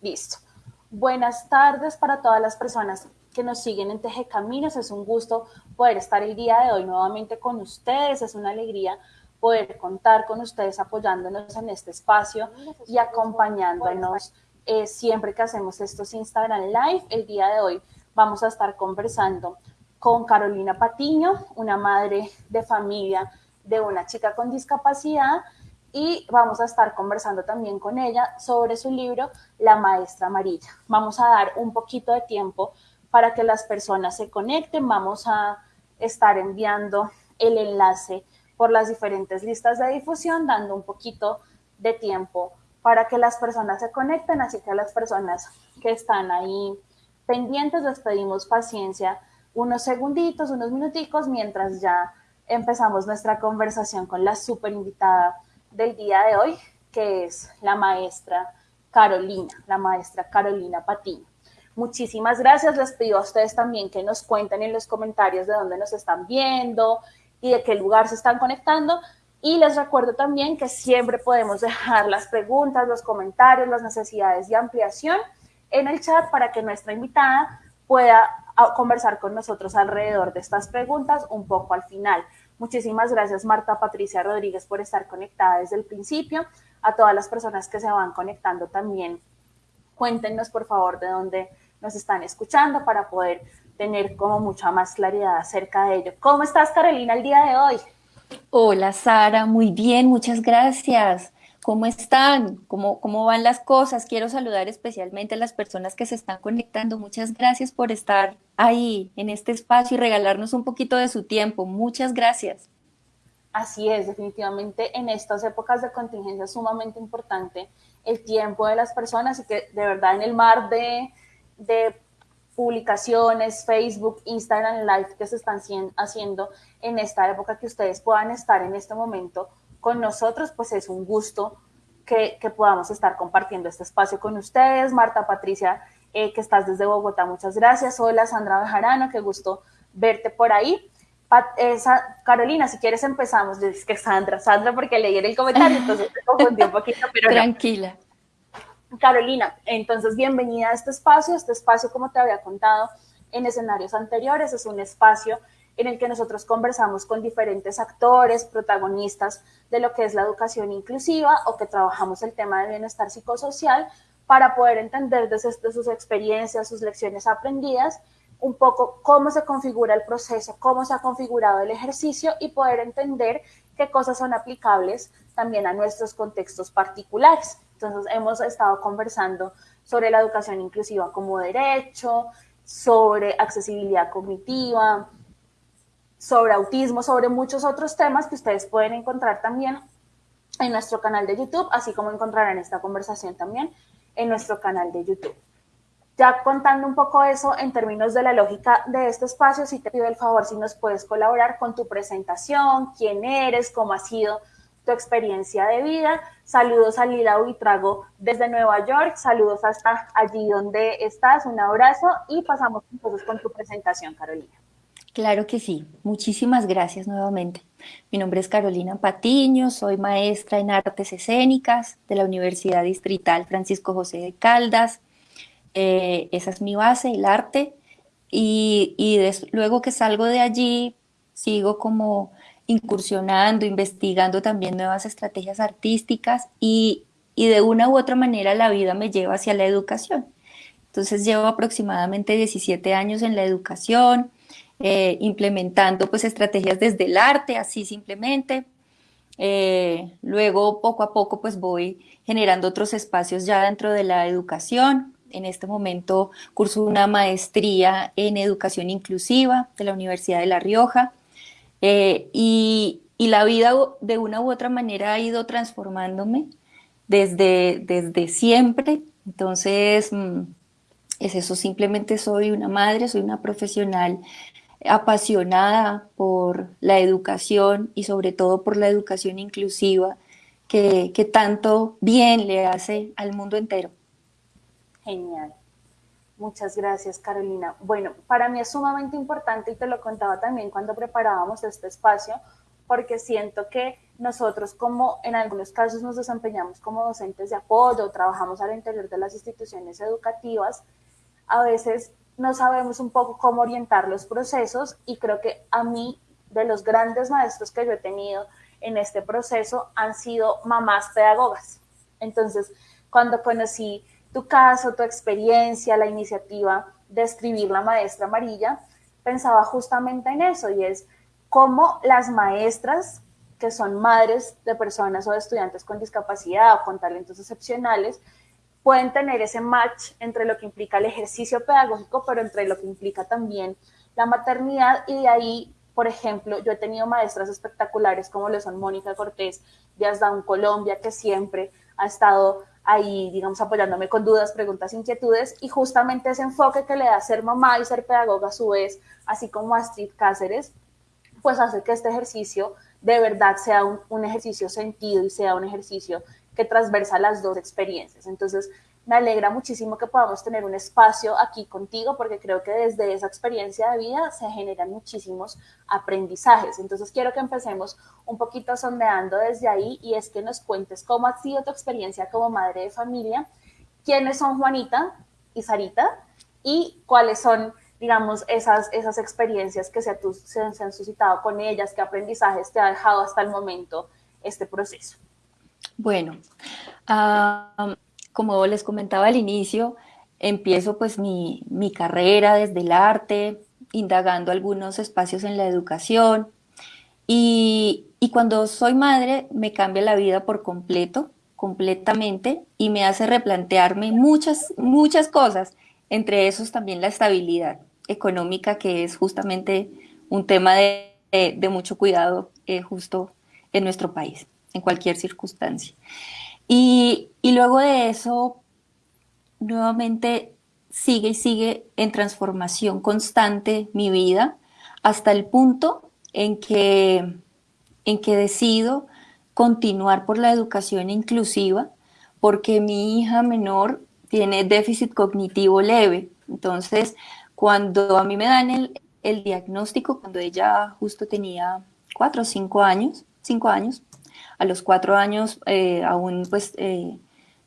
Listo. Buenas tardes para todas las personas que nos siguen en Teje Caminos. Es un gusto poder estar el día de hoy nuevamente con ustedes. Es una alegría poder contar con ustedes apoyándonos en este espacio y acompañándonos eh, siempre que hacemos estos Instagram Live. El día de hoy vamos a estar conversando con Carolina Patiño, una madre de familia de una chica con discapacidad y vamos a estar conversando también con ella sobre su libro La Maestra Amarilla. Vamos a dar un poquito de tiempo para que las personas se conecten, vamos a estar enviando el enlace por las diferentes listas de difusión, dando un poquito de tiempo para que las personas se conecten, así que a las personas que están ahí pendientes les pedimos paciencia unos segunditos, unos minuticos, mientras ya empezamos nuestra conversación con la super invitada del día de hoy, que es la maestra Carolina, la maestra Carolina Patiño. Muchísimas gracias, les pido a ustedes también que nos cuenten en los comentarios de dónde nos están viendo y de qué lugar se están conectando. Y les recuerdo también que siempre podemos dejar las preguntas, los comentarios, las necesidades de ampliación en el chat para que nuestra invitada pueda conversar con nosotros alrededor de estas preguntas un poco al final. Muchísimas gracias Marta Patricia Rodríguez por estar conectada desde el principio. A todas las personas que se van conectando también, cuéntenos por favor de dónde nos están escuchando para poder tener como mucha más claridad acerca de ello. ¿Cómo estás Carolina el día de hoy? Hola Sara, muy bien, muchas gracias. ¿Cómo están? ¿Cómo, ¿Cómo van las cosas? Quiero saludar especialmente a las personas que se están conectando. Muchas gracias por estar ahí en este espacio y regalarnos un poquito de su tiempo. Muchas gracias. Así es, definitivamente en estas épocas de contingencia es sumamente importante el tiempo de las personas y que de verdad en el mar de, de publicaciones, Facebook, Instagram Live que se están haciendo en esta época que ustedes puedan estar en este momento con nosotros, pues es un gusto que, podamos estar compartiendo este espacio con ustedes. Marta Patricia, eh, que estás desde Bogotá, muchas gracias. Hola Sandra Bejarano, qué gusto verte por ahí. Carolina, si quieres empezamos. Es que Sandra, Sandra, porque leí en el comentario, entonces te confundí un poquito, pero Tranquila. Carolina, entonces bienvenida a este espacio. Este espacio, como te había contado en escenarios anteriores, es un espacio en el que nosotros conversamos con diferentes actores, protagonistas de lo que es la educación inclusiva o que trabajamos el tema de bienestar psicosocial para poder entender desde, sus experiencias, sus lecciones aprendidas, un poco cómo se configura el proceso, cómo se ha configurado el ejercicio y poder entender qué cosas son aplicables también a nuestros contextos particulares. Entonces, hemos estado conversando sobre la educación inclusiva como derecho, sobre accesibilidad cognitiva, sobre autismo, sobre muchos otros temas que ustedes pueden encontrar también en nuestro canal de YouTube, así como encontrarán esta conversación también en nuestro canal de YouTube. Ya contando un poco eso en términos de la lógica de este espacio, si te pido el favor si nos puedes colaborar con tu presentación, quién eres, cómo ha sido tu experiencia de vida. Saludos a Lila Uitrago desde Nueva York, saludos hasta allí donde estás, un abrazo y pasamos entonces con tu presentación, Carolina. Claro que sí. Muchísimas gracias nuevamente. Mi nombre es Carolina Patiño, soy maestra en artes escénicas de la Universidad Distrital Francisco José de Caldas. Eh, esa es mi base, el arte. Y, luego que salgo de allí, sigo como incursionando, investigando también nuevas estrategias artísticas y, y de una u otra manera la vida me lleva hacia la educación. Entonces llevo aproximadamente 17 años en la educación, eh, implementando pues estrategias desde el arte, así simplemente. Eh, luego poco a poco pues voy generando otros espacios ya dentro de la educación. En este momento curso una maestría en educación inclusiva de la Universidad de La Rioja eh, y, y, la vida de una u otra manera ha ido transformándome desde, desde siempre. Entonces, mm, es eso, simplemente soy una madre, soy una profesional apasionada por la educación y sobre todo por la educación inclusiva que, tanto bien le hace al mundo entero. Genial. Muchas gracias, Carolina. Bueno, para mí es sumamente importante y te lo contaba también cuando preparábamos este espacio, porque siento que nosotros como en algunos casos nos desempeñamos como docentes de apoyo, trabajamos al interior de las instituciones educativas, a veces no sabemos un poco cómo orientar los procesos y creo que a mí, de los grandes maestros que yo he tenido en este proceso, han sido mamás pedagogas. Entonces, cuando conocí tu caso, tu experiencia, la iniciativa de escribir la maestra amarilla, pensaba justamente en eso y es cómo las maestras que son madres de personas o de estudiantes con discapacidad o con talentos excepcionales, pueden tener ese match entre lo que implica el ejercicio pedagógico, pero entre lo que implica también la maternidad. Y de ahí, por ejemplo, yo he tenido maestras espectaculares como lo son Mónica Cortés de Asdown Colombia, que siempre ha estado ahí, digamos, apoyándome con dudas, preguntas, inquietudes, y justamente ese enfoque que le da ser mamá y ser pedagoga a su vez, así como Astrid Cáceres, pues hace que este ejercicio de verdad sea un, un ejercicio sentido y sea un ejercicio que transversa las dos experiencias. Entonces, me alegra muchísimo que podamos tener un espacio aquí contigo porque creo que desde esa experiencia de vida se generan muchísimos aprendizajes. Entonces quiero que empecemos un poquito sondeando desde ahí y es que nos cuentes cómo ha sido tu experiencia como madre de familia, quiénes son Juanita y Sarita y cuáles son, digamos, esas, esas experiencias que se, se, han suscitado con ellas, qué aprendizajes te ha dejado hasta el momento este proceso. Bueno, uh, como les comentaba al inicio, empiezo pues mi, carrera desde el arte, indagando algunos espacios en la educación. Y, cuando soy madre me cambia la vida por completo, completamente y me hace replantearme muchas, muchas cosas, entre esos también la estabilidad económica que es justamente un tema de, mucho cuidado eh, justo en nuestro país, en cualquier circunstancia. Y, luego de eso, nuevamente sigue y sigue en transformación constante mi vida hasta el punto en que, en que decido continuar por la educación inclusiva porque mi hija menor tiene déficit cognitivo leve. Entonces, cuando a mí me dan el, el diagnóstico, cuando ella justo tenía cuatro o cinco años, cinco años, a los cuatro años eh, aún pues eh,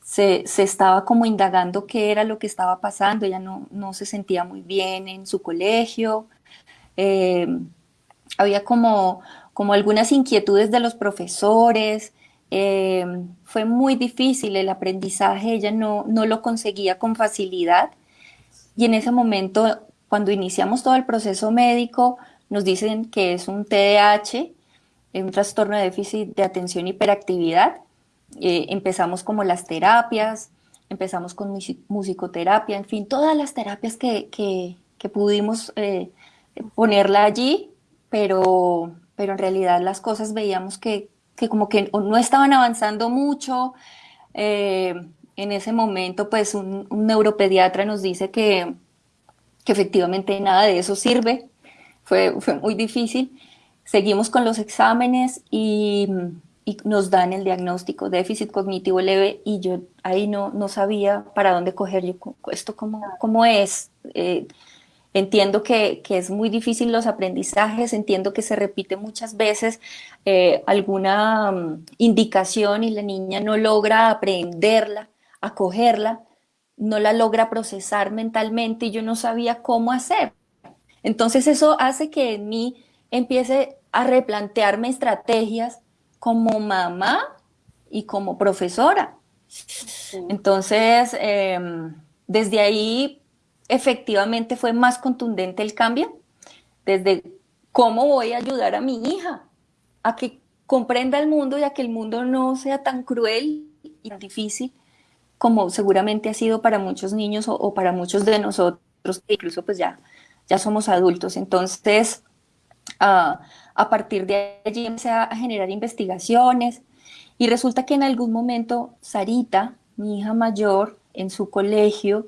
se, estaba como indagando qué era lo que estaba pasando, ella no, no se sentía muy bien en su colegio, eh, había como, como algunas inquietudes de los profesores, fue muy difícil el aprendizaje, ella no, no lo conseguía con facilidad. Y en ese momento cuando iniciamos todo el proceso médico nos dicen que es un TDAH, un trastorno de déficit de atención y hiperactividad. Eh, empezamos como las terapias, empezamos con musicoterapia, en fin, todas las terapias que, que, pudimos eh, ponerla allí, pero, pero en realidad las cosas veíamos que, que como que no estaban avanzando mucho. Eh, en ese momento, pues un, neuropediatra nos dice que, que, efectivamente nada de eso sirve. Fue, fue muy difícil. Seguimos con los exámenes y, nos dan el diagnóstico déficit cognitivo leve y yo ahí no, no sabía para dónde coger esto cómo, cómo es. Eh, entiendo que, es muy difícil los aprendizajes, entiendo que se repite muchas veces eh, alguna mm, indicación y la niña no logra aprenderla, acogerla, no la logra procesar mentalmente y yo no sabía cómo hacer. Entonces eso hace que en mí empiece a replantearme estrategias como mamá y como profesora. Entonces, em, desde ahí efectivamente fue más contundente el cambio, desde cómo voy a ayudar a mi hija a que comprenda el mundo y a que el mundo no sea tan cruel y tan difícil como seguramente ha sido para muchos niños o, para muchos de nosotros, incluso pues ya, ya somos adultos. Entonces, a partir de allí empecé a generar investigaciones y resulta que en algún momento Sarita, mi hija mayor, en su colegio,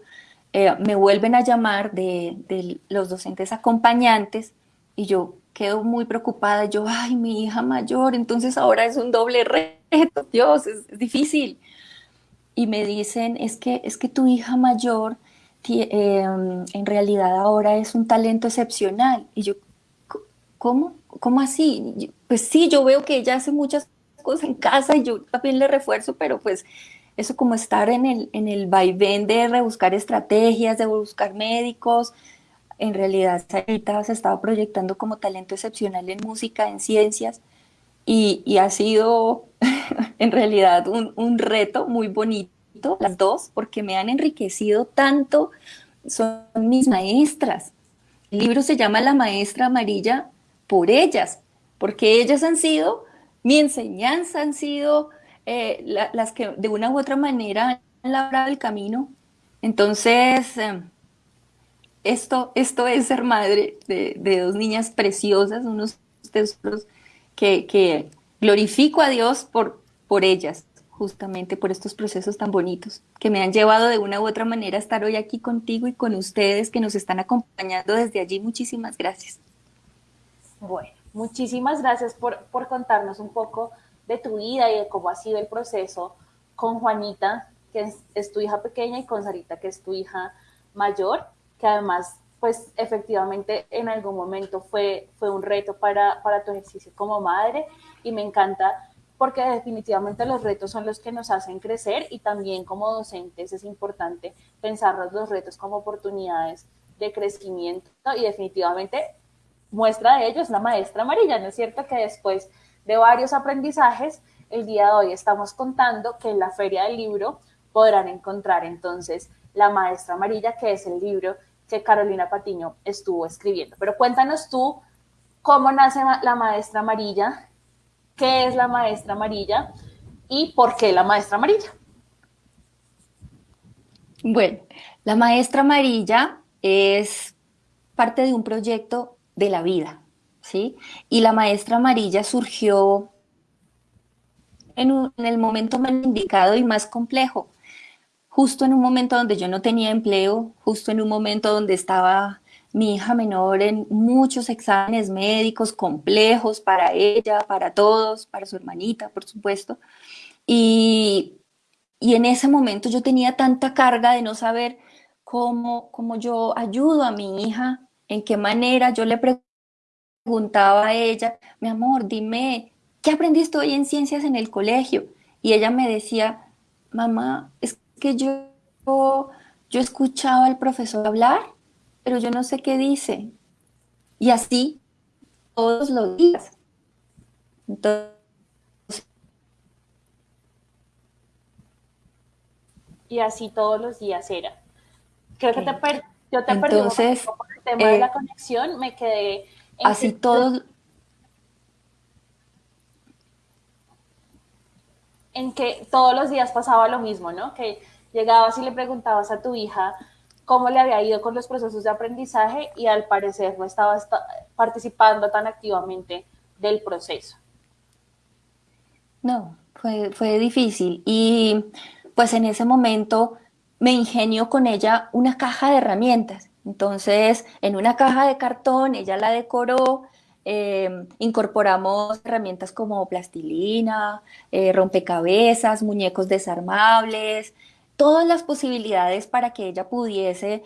eh, me vuelven a llamar de, los docentes acompañantes y yo quedo muy preocupada. Yo, ay, mi hija mayor, entonces ahora es un doble reto, Dios, es, difícil. Y me dicen, es que, es que tu hija mayor em, en realidad ahora es un talento excepcional. Y yo, ¿cómo? ¿Cómo así? Pues sí, yo veo que ella hace muchas cosas en casa y yo también le refuerzo, pero pues eso como estar en el, en el vaivén de rebuscar estrategias, de buscar médicos, en realidad Sarita se estaba proyectando como talento excepcional en música, en ciencias, y, ha sido en realidad un, un, reto muy bonito, las dos, porque me han enriquecido tanto, son mis maestras. El libro se llama La Maestra Amarilla por ellas, porque ellas han sido, mi enseñanza han sido eh, las que de una u otra manera han labrado el camino. Entonces, eh, esto, esto es ser madre de, dos niñas preciosas, unos tesoros que, que, glorifico a Dios por, por ellas, justamente por estos procesos tan bonitos que me han llevado de una u otra manera a estar hoy aquí contigo y con ustedes que nos están acompañando desde allí. Muchísimas gracias. Bueno, muchísimas gracias por, por contarnos un poco de tu vida y de cómo ha sido el proceso con Juanita, que es, tu hija pequeña, y con Sarita, que es tu hija mayor, que además, pues efectivamente en algún momento fue, fue un reto para, para tu ejercicio como madre. Y me encanta porque definitivamente los retos son los que nos hacen crecer y también como docentes es importante pensar los retos como oportunidades de crecimiento y definitivamente muestra de ello es la maestra amarilla, ¿no es cierto? Que después de varios aprendizajes, el día de hoy estamos contando que en la Feria del Libro podrán encontrar entonces La Maestra Amarilla, que es el libro que Carolina Patiño estuvo escribiendo. Pero cuéntanos tú cómo nace la Maestra Amarilla, qué es la Maestra Amarilla y por qué la Maestra Amarilla. Bueno, la Maestra Amarilla es parte de un proyecto de la vida, ¿sí? Y la maestra amarilla surgió en, el momento más indicado y más complejo, justo en un momento donde yo no tenía empleo, justo en un momento donde estaba mi hija menor en muchos exámenes médicos complejos para ella, para todos, para su hermanita, por supuesto. Y, y en ese momento yo tenía tanta carga de no saber cómo, cómo yo ayudo a mi hija, en qué manera yo le preguntaba a ella, mi amor, dime, ¿qué aprendiste hoy en ciencias en el colegio? Y ella me decía, mamá, es que yo, yo escuchaba al profesor hablar, pero yo no sé qué dice. Y así todos los días. Entonces, y así todos los días era. Creo que te yo te perdí tema de la eh, conexión, me quedé Así todos... En que todos los días pasaba lo mismo, ¿no? Que llegabas y le preguntabas a tu hija cómo le había ido con los procesos de aprendizaje y al parecer no estaba participando tan activamente del proceso. No, fue, fue difícil. Y pues en ese momento me ingenio con ella una caja de herramientas. Entonces, en una caja de cartón, ella la decoró, eh, incorporamos herramientas como plastilina, eh, rompecabezas, muñecos desarmables, todas las posibilidades para que ella pudiese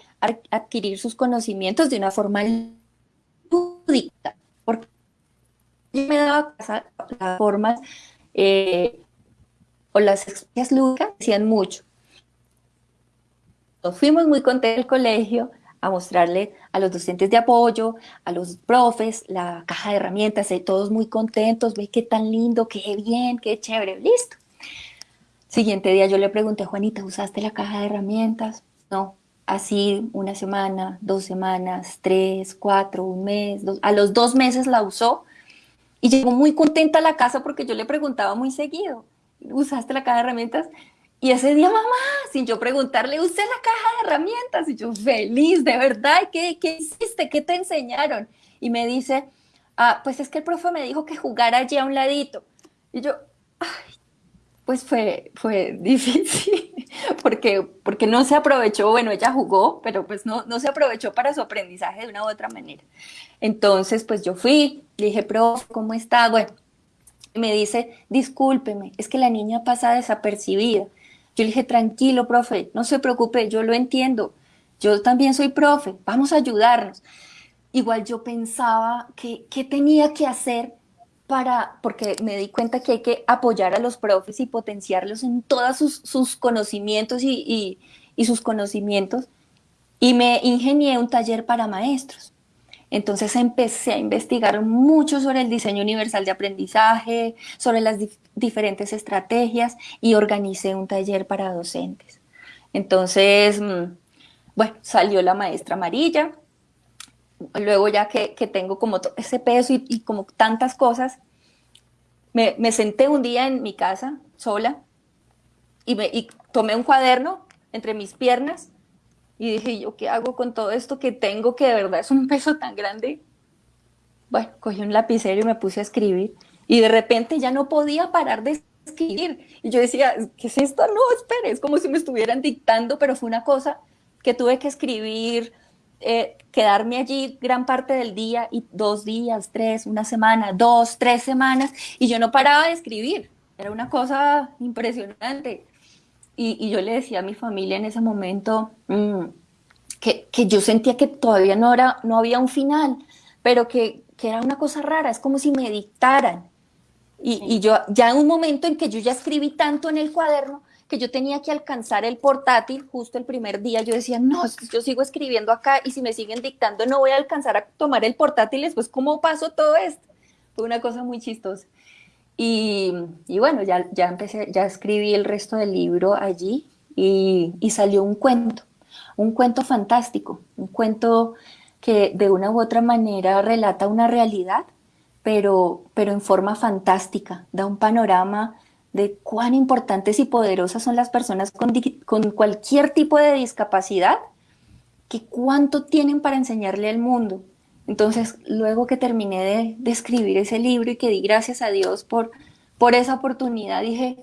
adquirir sus conocimientos de una forma lúdica. Porque yo me daba las formas eh, o las experiencias lúdicas decían mucho. Nos fuimos muy contentos del colegio, a mostrarle a los docentes de apoyo, a los profes, la caja de herramientas, y todos muy contentos, ve qué tan lindo, qué bien, qué chévere, listo. Siguiente día yo le pregunté, Juanita, ¿usaste la caja de herramientas? No, así una semana, dos semanas, tres, cuatro, un mes, a los dos meses la usó y llegó muy contenta a la casa porque yo le preguntaba muy seguido, ¿usaste la caja de herramientas? Y ese día, mamá, sin yo preguntarle, usé la caja de herramientas. Y yo, feliz, de verdad, ¿qué, qué hiciste? ¿Qué te enseñaron? Y me dice, ah, pues es que el profe me dijo que jugara allí a un ladito. Y yo, ay, pues fue, fue difícil, porque, porque no se aprovechó, bueno, ella jugó, pero pues no, no se aprovechó para su aprendizaje de una u otra manera. Entonces, pues yo fui, le dije, profe, ¿cómo está? Bueno, me dice, discúlpeme, es que la niña pasa desapercibida. Yo le dije, tranquilo, profe, no se preocupe, yo lo entiendo. Yo también soy profe, vamos a ayudarnos. igual yo pensaba que, tenía que hacer para, porque me di cuenta que hay que apoyar a los profes y potenciarlos en todos sus, conocimientos y, y, sus conocimientos, y me ingenié un taller para maestros. Entonces empecé a investigar mucho sobre el diseño universal de aprendizaje, sobre las diferentes estrategias y organicé un taller para docentes. Entonces, mm, bueno, salió la maestra amarilla, luego ya que, tengo como ese peso y, como tantas cosas, me, senté un día en mi casa sola y, tomé un cuaderno entre mis piernas y dije, ¿yo qué hago con todo esto que tengo que de verdad es un peso tan grande? Bueno, cogí un lapicero y me puse a escribir y de repente ya no podía parar de escribir. Y yo decía, ¿qué es esto? No, espere, es como si me estuvieran dictando, pero fue una cosa que tuve que escribir, eh, quedarme allí gran parte del día y dos días, tres, una semana, dos, tres semanas, y yo no paraba de escribir. Era una cosa impresionante. Y, yo le decía a mi familia en ese momento mm, que, yo sentía que todavía no, era, no había un final, pero que, era una cosa rara, es como si me dictaran. Y, y, yo ya en un momento en que yo ya escribí tanto en el cuaderno que yo tenía que alcanzar el portátil justo el primer día, yo decía, no, yo sigo escribiendo acá y si me siguen dictando no voy a alcanzar a tomar el portátil, después cómo paso todo esto. Fue una cosa muy chistosa. Y, bueno, ya, ya empecé, ya escribí el resto del libro allí y, salió un cuento, un cuento fantástico, un cuento que de una u otra manera relata una realidad, pero, pero en forma fantástica, da un panorama de cuán importantes y poderosas son las personas con, con, cualquier tipo de discapacidad, que cuánto tienen para enseñarle al mundo. Entonces, luego que terminé de, escribir ese libro y que di gracias a Dios por, por esa oportunidad, dije,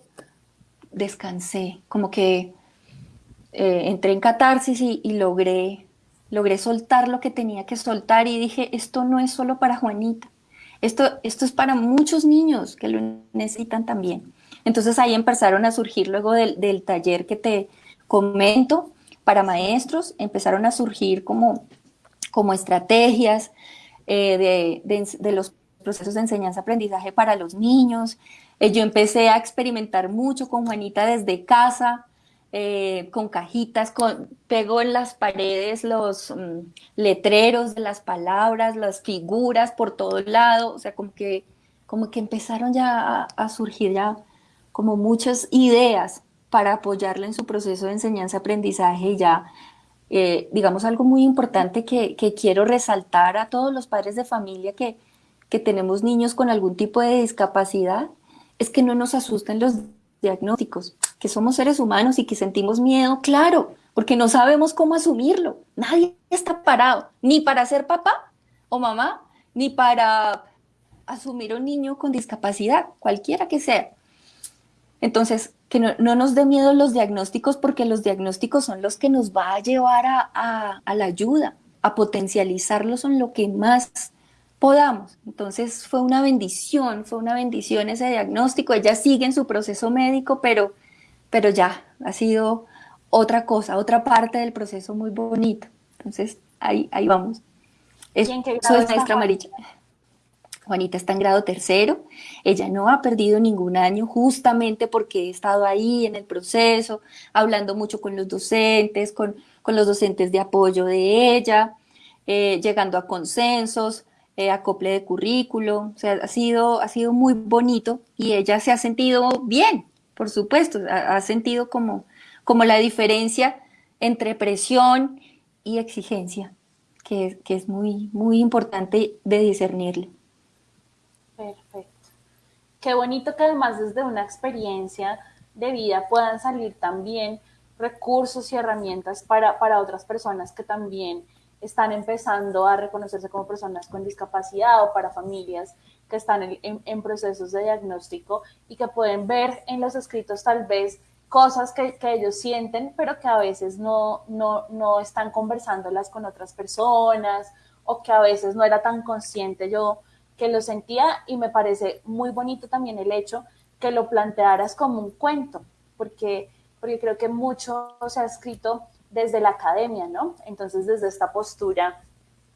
descansé, como que eh, entré en catarsis y, logré, logré soltar lo que tenía que soltar y dije, esto no es solo para Juanita, esto, esto es para muchos niños que lo necesitan también. Entonces ahí empezaron a surgir luego del, del taller que te comento para maestros, empezaron a surgir como como estrategias eh, de, los procesos de enseñanza-aprendizaje para los niños. Eh, yo empecé a experimentar mucho con Juanita desde casa, eh, con cajitas, con, pego en las paredes los mm, letreros de las palabras, las figuras por todo lado, o sea, como que, como que empezaron ya a, surgir ya como muchas ideas para apoyarle en su proceso de enseñanza-aprendizaje ya eh, digamos, algo muy importante que, quiero resaltar a todos los padres de familia que, que tenemos niños con algún tipo de discapacidad, es que no nos asusten los diagnósticos, que somos seres humanos y que sentimos miedo, claro, porque no sabemos cómo asumirlo. Nadie está parado, ni para ser papá o mamá, ni para asumir un niño con discapacidad, cualquiera que sea. Entonces, que no, nos dé miedo los diagnósticos porque los diagnósticos son los que nos va a llevar a, la ayuda, a potencializarlos en lo que más podamos. Entonces fue una bendición, fue una bendición ese diagnóstico. Ella sigue en su proceso médico, pero, pero ya ha sido otra cosa, otra parte del proceso muy bonito. Entonces ahí, ahí vamos. Eso es nuestra amarilla. Juanita está en grado tercero, ella no ha perdido ningún año justamente porque he estado ahí en el proceso, hablando mucho con los docentes, con, los docentes de apoyo de ella, eh, llegando a consensos, eh, acople de currículo, o sea, ha sido, ha sido muy bonito y ella se ha sentido bien, por supuesto, ha, sentido como, como la diferencia entre presión y exigencia, que, que es muy, muy importante de discernirle. Perfecto. Qué bonito que además desde una experiencia de vida puedan salir también recursos y herramientas para, otras personas que también están empezando a reconocerse como personas con discapacidad o para familias que están en, procesos de diagnóstico y que pueden ver en los escritos tal vez cosas que, ellos sienten, pero que a veces no, no, no están conversándolas con otras personas o que a veces no era tan consciente yo que lo sentía y me parece muy bonito también el hecho que lo plantearas como un cuento, porque, porque creo que mucho se ha escrito desde la academia, ¿no? Entonces, desde esta postura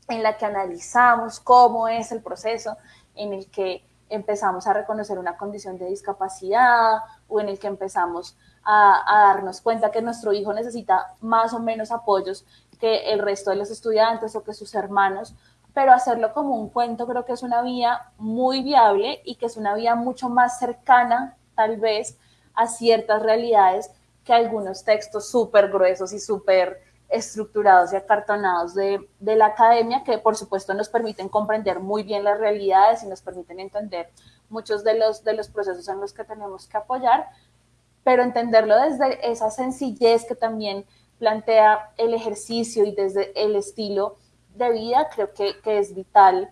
en la que analizamos cómo es el proceso en el que empezamos a reconocer una condición de discapacidad o en el que empezamos a, a, darnos cuenta que nuestro hijo necesita más o menos apoyos que el resto de los estudiantes o que sus hermanos, pero hacerlo como un cuento creo que es una vía muy viable y que es una vía mucho más cercana tal vez a ciertas realidades que algunos textos súper gruesos y súper estructurados y acartonados de, la academia que por supuesto nos permiten comprender muy bien las realidades y nos permiten entender muchos los, de los procesos en los que tenemos que apoyar, pero entenderlo desde esa sencillez que también plantea el ejercicio y desde el estilo de vida, creo que, que es vital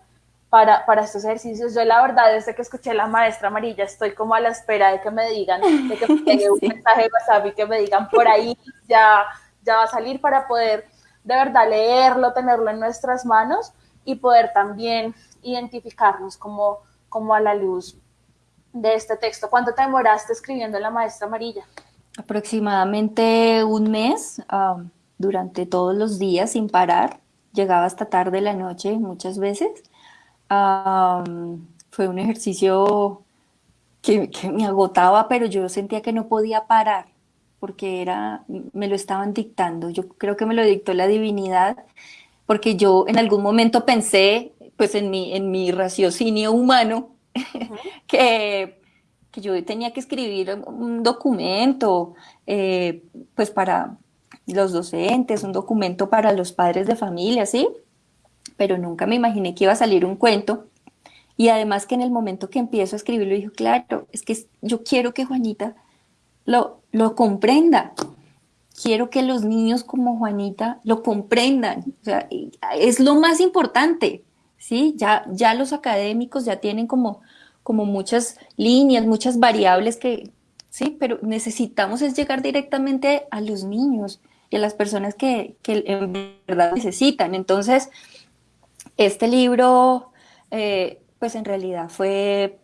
para, para, estos ejercicios. Yo la verdad, desde que escuché la maestra amarilla, estoy como a la espera de que me digan, de que me llegue un mensaje de WhatsApp y que me digan por ahí ya ya va a salir para poder de verdad leerlo, tenerlo en nuestras manos y poder también identificarnos como, como a la luz de este texto. ¿Cuánto te demoraste escribiendo La Maestra Amarilla? Aproximadamente un mes, um, durante todos los días sin parar. Llegaba hasta tarde la noche muchas veces. Um, fue un ejercicio que, que me agotaba, pero yo sentía que no podía parar porque era, me lo estaban dictando. Yo creo que me lo dictó la divinidad, porque yo en algún momento pensé, pues en mi, en mi raciocinio humano, que, que, yo tenía que escribir un documento, eh, pues para los docentes, un documento para los padres de familia, ¿sí? Pero nunca me imaginé que iba a salir un cuento. Y además que en el momento que empiezo a escribirlo, dijo, claro, es que yo quiero que Juanita lo, lo comprenda. Quiero que los niños como Juanita lo comprendan. O sea, es lo más importante, ¿sí? Ya, ya los académicos ya tienen como, como muchas líneas, muchas variables que, sí, pero necesitamos es llegar directamente a los niños y a las personas que, que en verdad necesitan. Entonces, este libro, eh, pues en realidad fue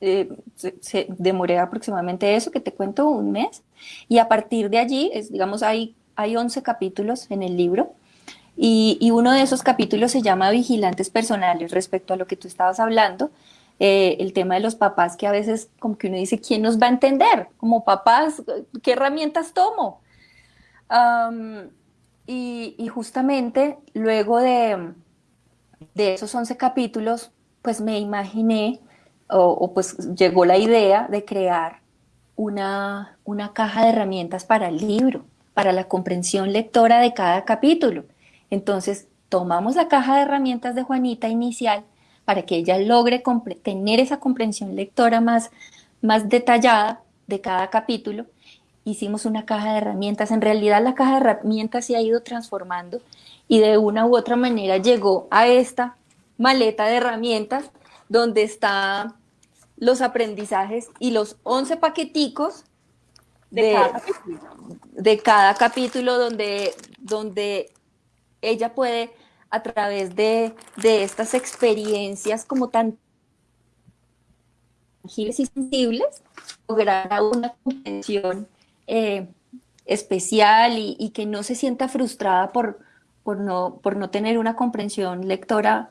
eh, se, demoré aproximadamente eso, que te cuento, un mes. Y a partir de allí, digamos, hay, hay 11 capítulos en el libro. Y, y, uno de esos capítulos se llama Vigilantes Personales, respecto a lo que tú estabas hablando, eh, el tema de los papás, que a veces como que uno dice, ¿quién nos va a entender? Como papás, ¿qué herramientas tomo? Y, justamente luego de, de esos 11 capítulos, pues me imaginé o, pues llegó la idea de crear una, una caja de herramientas para el libro, para la comprensión lectora de cada capítulo. Entonces, tomamos la caja de herramientas de Juanita inicial para que ella logre tener esa comprensión lectora más, más detallada de cada capítulo. Hicimos una caja de herramientas. En realidad la caja de herramientas se ha ido transformando y de una u otra manera llegó a esta maleta de herramientas donde están los aprendizajes y los 11 paqueticos de, cada, capítulo. donde, donde ella puede a través de, estas experiencias como tan tangibles y sensibles, lograr una comprensión eh, especial y, que no se sienta frustrada por, por, no, por no tener una comprensión lectora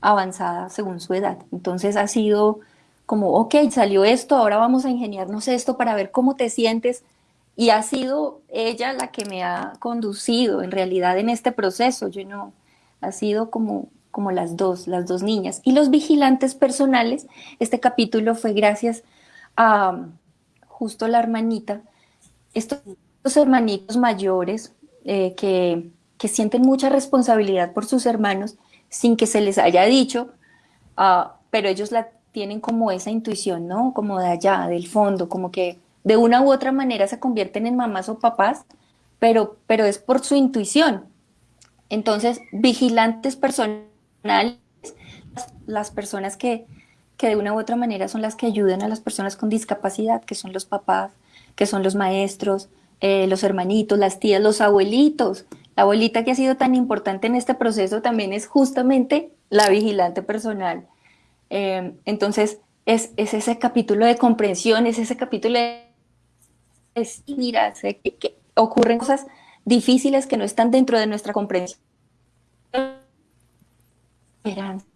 avanzada según su edad. Entonces ha sido como, ok, salió esto, ahora vamos a ingeniarnos esto para ver cómo te sientes. Y ha sido ella la que me ha conducido en realidad en este proceso. Yo no, ha sido como, como las dos, las dos niñas. Y los vigilantes personales, este capítulo fue gracias a justo la hermanita, estos, hermanitos mayores eh, que, que sienten mucha responsabilidad por sus hermanos sin que se les haya dicho, ah, pero ellos la tienen como esa intuición, ¿no? Como de allá, del fondo, como que de una u otra manera se convierten en mamás o papás, pero, pero es por su intuición. Entonces, vigilantes personales, las personas que, que de una u otra manera son las que ayudan a las personas con discapacidad, que son los papás, que son los maestros, eh, los hermanitos, las tías, los abuelitos, la abuelita que ha sido tan importante en este proceso también es justamente la vigilante personal. Eh, entonces, es, ese capítulo de comprensión, es ese capítulo de... Es, mira, que, ocurren cosas difíciles que no están dentro de nuestra comprensión. esperanza.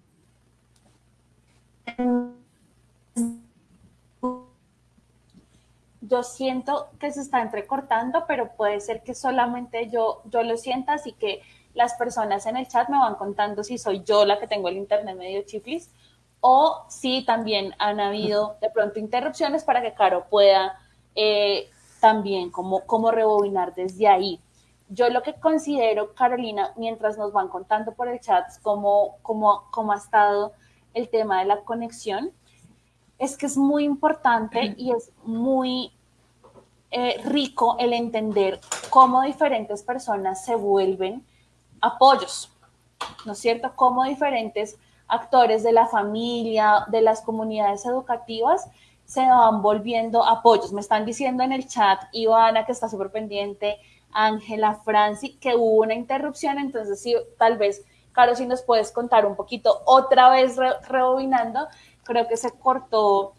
Yo siento que se está entrecortando, pero puede ser que solamente yo, yo lo sienta, así que las personas en el chat me van contando si soy yo la que tengo el internet medio chiflis o si también han habido de pronto interrupciones para que Caro pueda eh, también como, como rebobinar desde ahí. Yo lo que considero, Carolina, mientras nos van contando por el chat cómo, cómo, cómo ha estado el tema de la conexión, es que es muy importante y es muy eh, rico el entender cómo diferentes personas se vuelven apoyos, ¿no es cierto? Cómo diferentes actores de la familia, de las comunidades educativas, se van volviendo apoyos. Me están diciendo en el chat, Ivana, que está súper pendiente, Ángela, Franci, que hubo una interrupción, entonces sí, tal vez, Caro, si nos puedes contar un poquito, otra vez rebobinando, creo que se cortó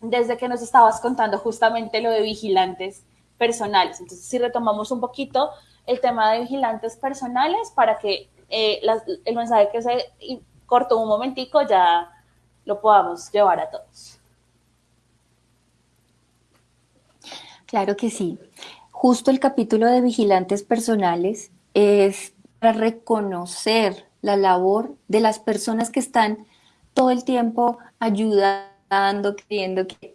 desde que nos estabas contando justamente lo de vigilantes personales. Entonces, si retomamos un poquito el tema de vigilantes personales para que eh, el mensaje que se cortó un momentico ya lo podamos llevar a todos. Claro que sí. Justo el capítulo de vigilantes personales es para reconocer la labor de las personas que están todo el tiempo ayudando, queriendo que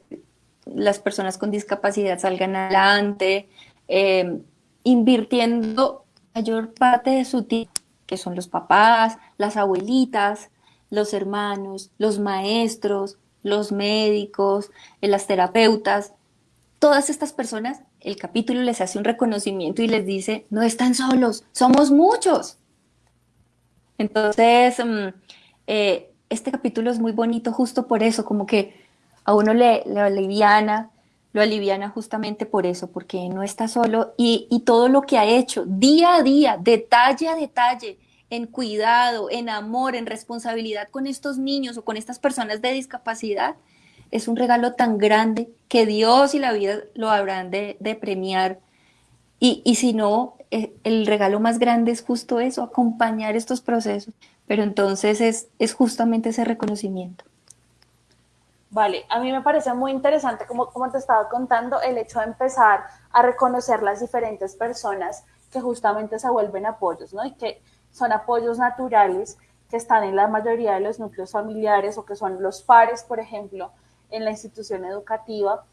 las personas con discapacidad salgan adelante, eh, invirtiendo mayor parte de su tiempo, que son los papás, las abuelitas, los hermanos, los maestros, los médicos, las terapeutas, todas estas personas, el capítulo les hace un reconocimiento y les dice, no están solos, somos muchos. Entonces, mm, eh, este capítulo es muy bonito justo por eso, como que a uno le, aliviana, lo aliviana justamente por eso, porque no está solo y, y todo lo que ha hecho día a día, detalle a detalle, en cuidado, en amor, en responsabilidad con estos niños o con estas personas de discapacidad, es un regalo tan grande que Dios y la vida lo habrán de, premiar. Y, si no, eh, el regalo más grande es justo eso, acompañar estos procesos. Pero entonces es, es justamente ese reconocimiento. Vale, a mí me parece muy interesante, como, como te estaba contando, el hecho de empezar a reconocer las diferentes personas que justamente se vuelven apoyos, ¿no? Y que son apoyos naturales que están en la mayoría de los núcleos familiares o que son los pares, por ejemplo, en la institución educativa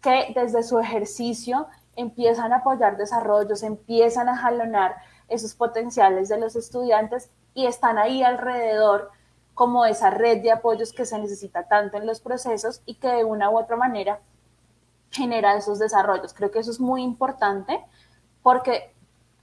que desde su ejercicio empiezan a apoyar desarrollos, empiezan a jalonar esos potenciales de los estudiantes y están ahí alrededor como esa red de apoyos que se necesita tanto en los procesos y que de una u otra manera genera esos desarrollos. Creo que eso es muy importante porque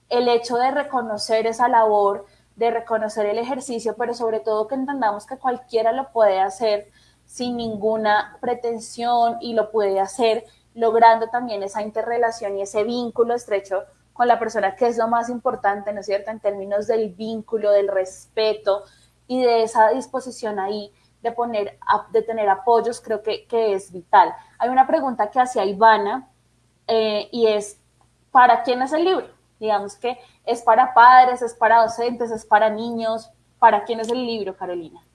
el hecho de reconocer esa labor, de reconocer el ejercicio, pero sobre todo que entendamos que cualquiera lo puede hacer sin ninguna pretensión y lo puede hacer logrando también esa interrelación y ese vínculo estrecho con la persona, que es lo más importante, ¿no es cierto?, en términos del vínculo, del respeto y de esa disposición ahí de, poner, de tener apoyos, creo que, es vital. Hay una pregunta que hacía Ivana eh, y es, ¿para quién es el libro? Digamos que es para padres, es para docentes, es para niños. ¿Para quién es el libro, Carolina?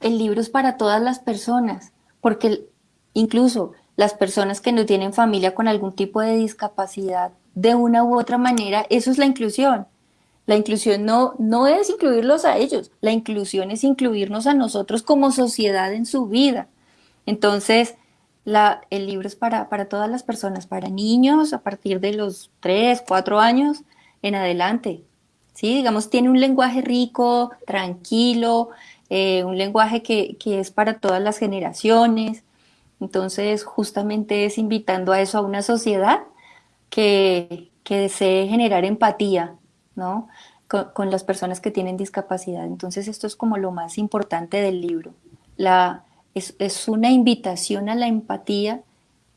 El libro es para todas las personas, porque incluso las personas que no tienen familia con algún tipo de discapacidad, de una u otra manera, eso es la inclusión. La inclusión no, no es incluirlos a ellos, la inclusión es incluirnos a nosotros como sociedad en su vida. Entonces, el libro es para, para todas las personas, para niños a partir de los 3, 4 años en adelante. ¿sí? Digamos, tiene un lenguaje rico, tranquilo, eh, un lenguaje que, es para todas las generaciones. Entonces, justamente es invitando a eso a una sociedad que, desee generar empatía, ¿no? Con, las personas que tienen discapacidad. Entonces, esto es como lo más importante del libro. La, es, es una invitación a la empatía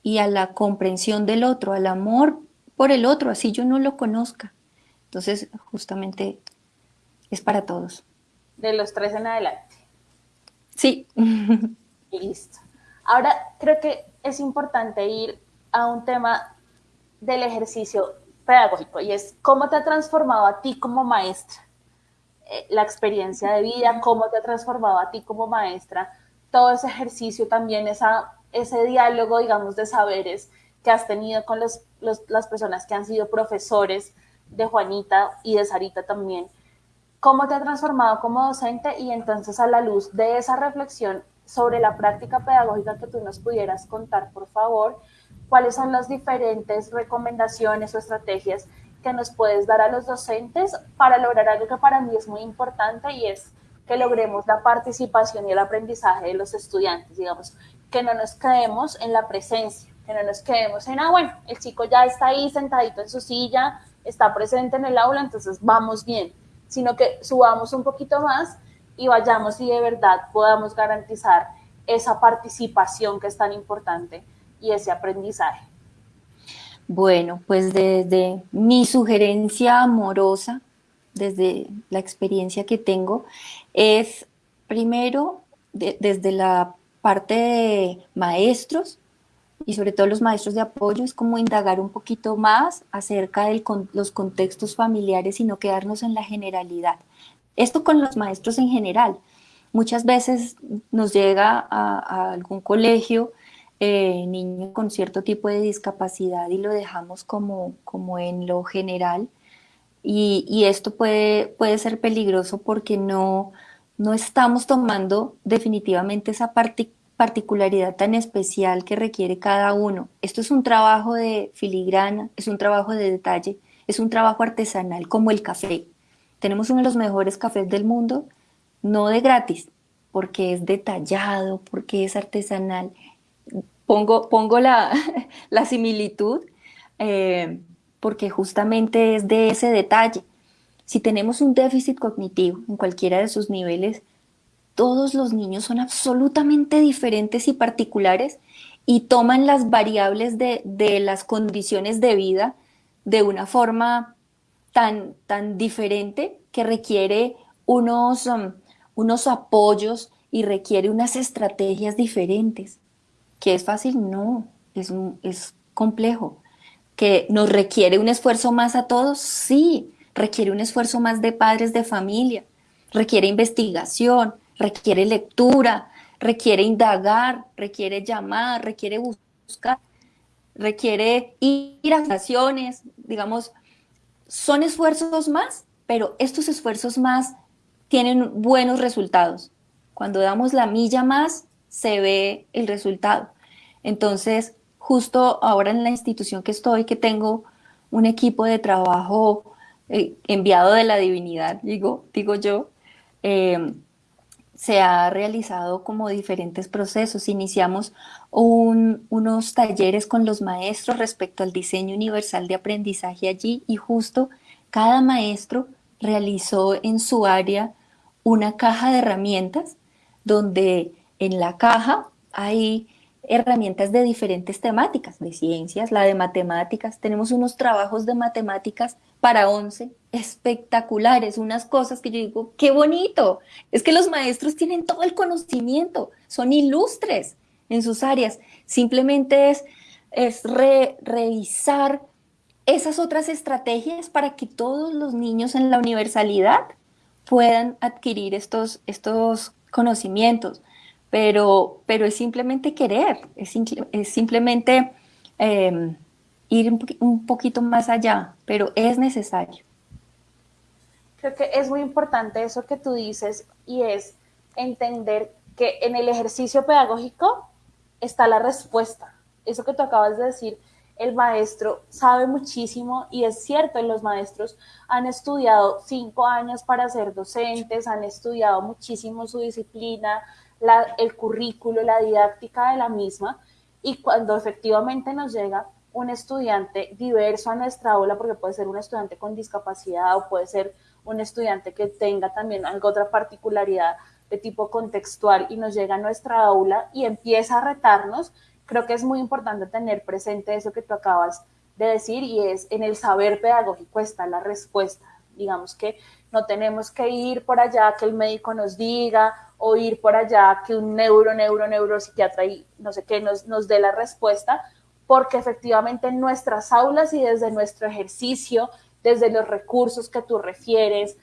y a la comprensión del otro, al amor por el otro, así yo no lo conozca. Entonces, justamente es para todos de los tres en adelante. Sí. Listo. Ahora creo que es importante ir a un tema del ejercicio pedagógico y es cómo te ha transformado a ti como maestra eh, la experiencia de vida, cómo te ha transformado a ti como maestra, todo ese ejercicio también, esa, ese diálogo, digamos, de saberes que has tenido con los, las personas que han sido profesores de Juanita y de Sarita también. ¿Cómo te ha transformado como docente? Y entonces a la luz de esa reflexión sobre la práctica pedagógica que tú nos pudieras contar, por favor, cuáles son las diferentes recomendaciones o estrategias que nos puedes dar a los docentes para lograr algo que para mí es muy importante y es que logremos la participación y el aprendizaje de los estudiantes, digamos, que no nos quedemos en la presencia, que no nos quedemos en, ah, bueno, el chico ya está ahí sentadito en su silla, está presente en el aula, entonces vamos bien, sino que subamos un poquito más y vayamos y de verdad podamos garantizar esa participación que es tan importante y ese aprendizaje. Bueno, pues desde mi sugerencia amorosa, desde la experiencia que tengo, es primero desde la parte de maestros y sobre todo los maestros de apoyo, es como indagar un poquito más acerca de los contextos familiares y no quedarnos en la generalidad. Esto con los maestros en general. Muchas veces nos llega a, algún colegio eh, niño con cierto tipo de discapacidad y lo dejamos como, como en lo general. Y, esto puede, puede ser peligroso porque no, no estamos tomando definitivamente esa particularidad tan especial que requiere cada uno. Esto es un trabajo de filigrana, es un trabajo de detalle, es un trabajo artesanal como el café. Tenemos uno de los mejores cafés del mundo, no de gratis, porque es detallado, porque es artesanal. Pongo, pongo la, similitud eh, porque justamente es de ese detalle. Si tenemos un déficit cognitivo en cualquiera de sus niveles, todos los niños son absolutamente diferentes y particulares y toman las variables de, de las condiciones de vida de una forma tan, tan diferente que requiere unos, um, unos apoyos y requiere unas estrategias diferentes. ¿Que es fácil? No, es, es complejo. ¿Que nos requiere un esfuerzo más a todos? Sí, requiere un esfuerzo más de padres de familia, requiere investigación, requiere lectura, requiere indagar, requiere llamar, requiere buscar, requiere ir a naciones, digamos, son esfuerzos más, pero estos esfuerzos más tienen buenos resultados. Cuando damos la milla más, se ve el resultado. Entonces, justo ahora en la institución que estoy, que tengo un equipo de trabajo eh, enviado de la divinidad, digo, digo yo, eh, se ha realizado como diferentes procesos. Iniciamos unos talleres con los maestros respecto al diseño universal de aprendizaje allí y justo cada maestro realizó en su área una caja de herramientas donde en la caja hay herramientas de diferentes temáticas, de ciencias, la de matemáticas. Tenemos unos trabajos de matemáticas para 11 espectaculares, unas cosas que yo digo, qué bonito. Es que los maestros tienen todo el conocimiento, son ilustres en sus áreas. Simplemente es, es revisar esas otras estrategias para que todos los niños en la universalidad puedan adquirir estos, estos conocimientos. Pero, pero es simplemente querer, es, simplemente em, ir un poquito más allá, pero es necesario. Creo que es muy importante eso que tú dices y es entender que en el ejercicio pedagógico está la respuesta. Eso que tú acabas de decir, el maestro sabe muchísimo y es cierto, los maestros han estudiado cinco años para ser docentes, han estudiado muchísimo su disciplina, el currículo, la didáctica de la misma y cuando efectivamente nos llega un estudiante diverso a nuestra aula, porque puede ser un estudiante con discapacidad o puede ser un estudiante que tenga también alguna otra particularidad de tipo contextual y nos llega a nuestra aula y empieza a retarnos, creo que es muy importante tener presente eso que tú acabas de decir y es en el saber pedagógico está la respuesta. Digamos que no tenemos que ir por allá que el médico nos diga o ir por allá que un neuro, neuro, neuropsiquiatra y no sé qué nos, nos dé la respuesta, porque efectivamente en nuestras aulas y desde nuestro ejercicio, desde los recursos que tú refieres,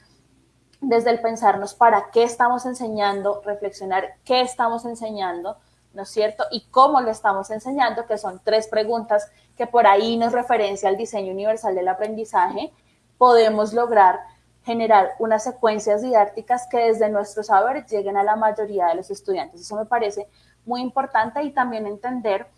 desde el pensarnos para qué estamos enseñando, reflexionar qué estamos enseñando, ¿no es cierto? Y cómo lo estamos enseñando, que son tres preguntas que por ahí nos referencia al diseño universal del aprendizaje, podemos lograr generar unas secuencias didácticas que desde nuestro saber lleguen a la mayoría de los estudiantes. Eso me parece muy importante y también entender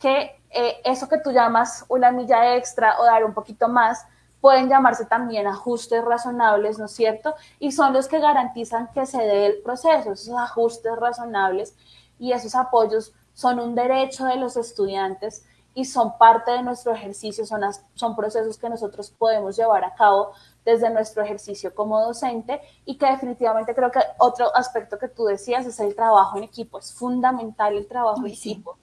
que eh, eso que tú llamas una milla extra o dar un poquito más, pueden llamarse también ajustes razonables, ¿no es cierto? Y son los que garantizan que se dé el proceso, esos ajustes razonables y esos apoyos son un derecho de los estudiantes y son parte de nuestro ejercicio, son, son procesos que nosotros podemos llevar a cabo desde nuestro ejercicio como docente y que definitivamente creo que otro aspecto que tú decías es el trabajo en equipo, es fundamental el trabajo en equipo.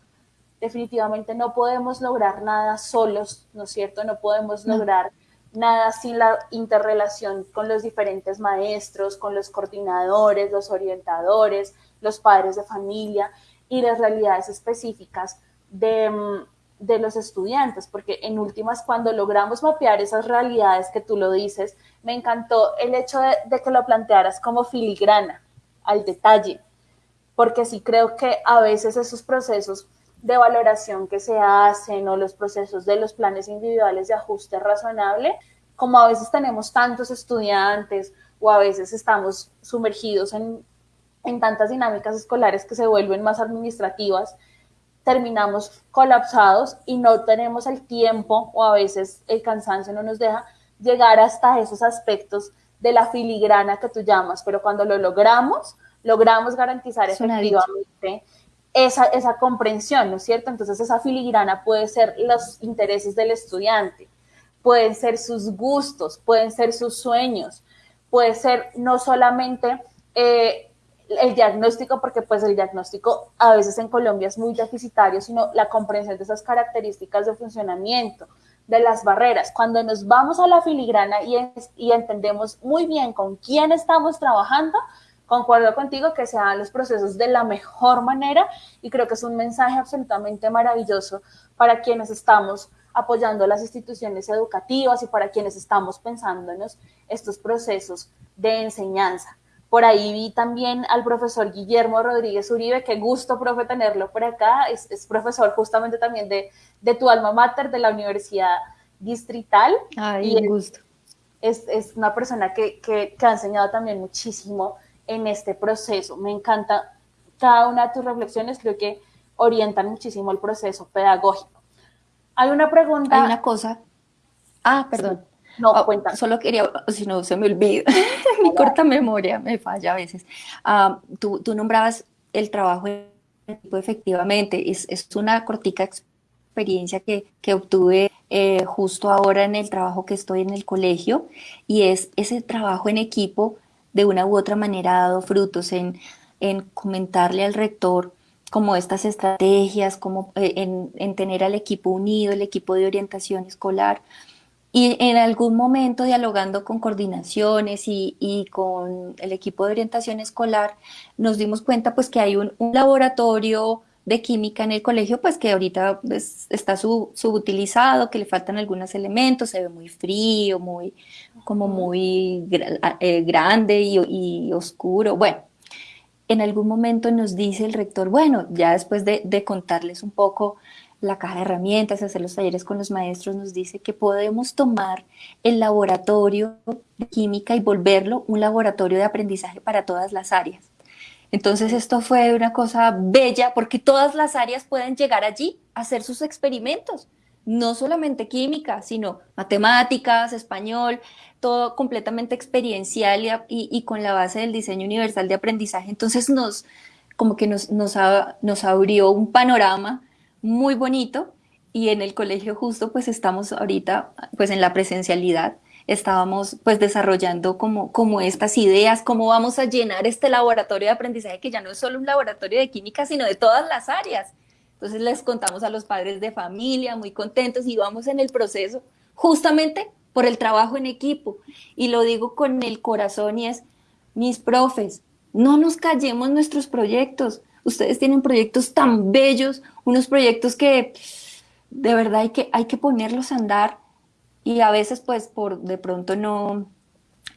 Definitivamente no podemos lograr nada solos, ¿no es cierto? No podemos lograr nada sin la interrelación con los diferentes maestros, con los coordinadores, los orientadores, los padres de familia y las realidades específicas de, mm, de los estudiantes, porque en últimas, cuando logramos mapear esas realidades que tú lo dices, me encantó el hecho de, que lo plantearas como filigrana, al detalle, porque sí creo que a veces esos procesos de valoración que se hacen o los procesos de los planes individuales de ajuste razonable, como a veces tenemos tantos estudiantes o a veces estamos sumergidos en, en tantas dinámicas escolares que se vuelven más administrativas, terminamos colapsados y no tenemos el tiempo o a veces el cansancio no nos deja llegar hasta esos aspectos de la filigrana que tú llamas, pero cuando lo logramos, logramos garantizar efectivamente esa, esa comprensión, ¿no es cierto? Entonces esa filigrana puede ser los intereses del estudiante, pueden ser sus gustos, pueden ser sus sueños, puede ser no solamente eh, el diagnóstico, porque pues el diagnóstico a veces en Colombia es muy deficitario, sino la comprensión de esas características de funcionamiento, de las barreras. Cuando nos vamos a la filigrana y, entendemos muy bien con quién estamos trabajando, concuerdo contigo que se hagan los procesos de la mejor manera y creo que es un mensaje absolutamente maravilloso para quienes estamos apoyando las instituciones educativas y para quienes estamos pensándonos estos procesos de enseñanza. Por ahí vi también al profesor Guillermo Rodríguez Uribe, qué gusto, profe, tenerlo por acá. Es, profesor justamente también de, de, tu alma mater de la Universidad Distrital. Ay, un gusto. Es, es, una persona que, que, que ha enseñado también muchísimo en este proceso. Me encanta cada una de tus reflexiones, creo que orientan muchísimo el proceso pedagógico. Hay una pregunta. Hay una cosa. Ah, perdón. No, oh, cuenta. Solo quería, si no se me olvida, mi corta memoria me falla a veces. Ah, tú, tú, nombrabas el trabajo en equipo, efectivamente, es, es una cortica experiencia que, que obtuve eh, justo ahora en el trabajo que estoy en el colegio y es ese trabajo en equipo de una u otra manera ha dado frutos en, en comentarle al rector como estas estrategias, como eh, en, en, tener al equipo unido, el equipo de orientación escolar, y en algún momento dialogando con coordinaciones y, con el equipo de orientación escolar, nos dimos cuenta pues que hay un, laboratorio de química en el colegio, pues que ahorita pues, está subutilizado, que le faltan algunos elementos, se ve muy frío, muy, como muy eh, grande y, oscuro. Bueno, en algún momento nos dice el rector, bueno, ya después de, de contarles un poco la caja de herramientas, hacer los talleres con los maestros, nos dice que podemos tomar el laboratorio de química y volverlo un laboratorio de aprendizaje para todas las áreas. Entonces esto fue una cosa bella porque todas las áreas pueden llegar allí a hacer sus experimentos, no solamente química, sino matemáticas, español, todo completamente experiencial y, con la base del diseño universal de aprendizaje. Entonces nos, como que nos, nos, nos abrió un panorama muy bonito y en el colegio justo pues estamos ahorita pues en la presencialidad estábamos pues desarrollando como, como estas ideas, cómo vamos a llenar este laboratorio de aprendizaje que ya no es solo un laboratorio de química, sino de todas las áreas. Entonces les contamos a los padres de familia, muy contentos y vamos en el proceso justamente por el trabajo en equipo. Y lo digo con el corazón y es, mis profes, no nos callemos nuestros proyectos, Ustedes tienen proyectos tan bellos, unos proyectos que de verdad hay que, hay que ponerlos a andar y a veces pues por de pronto no,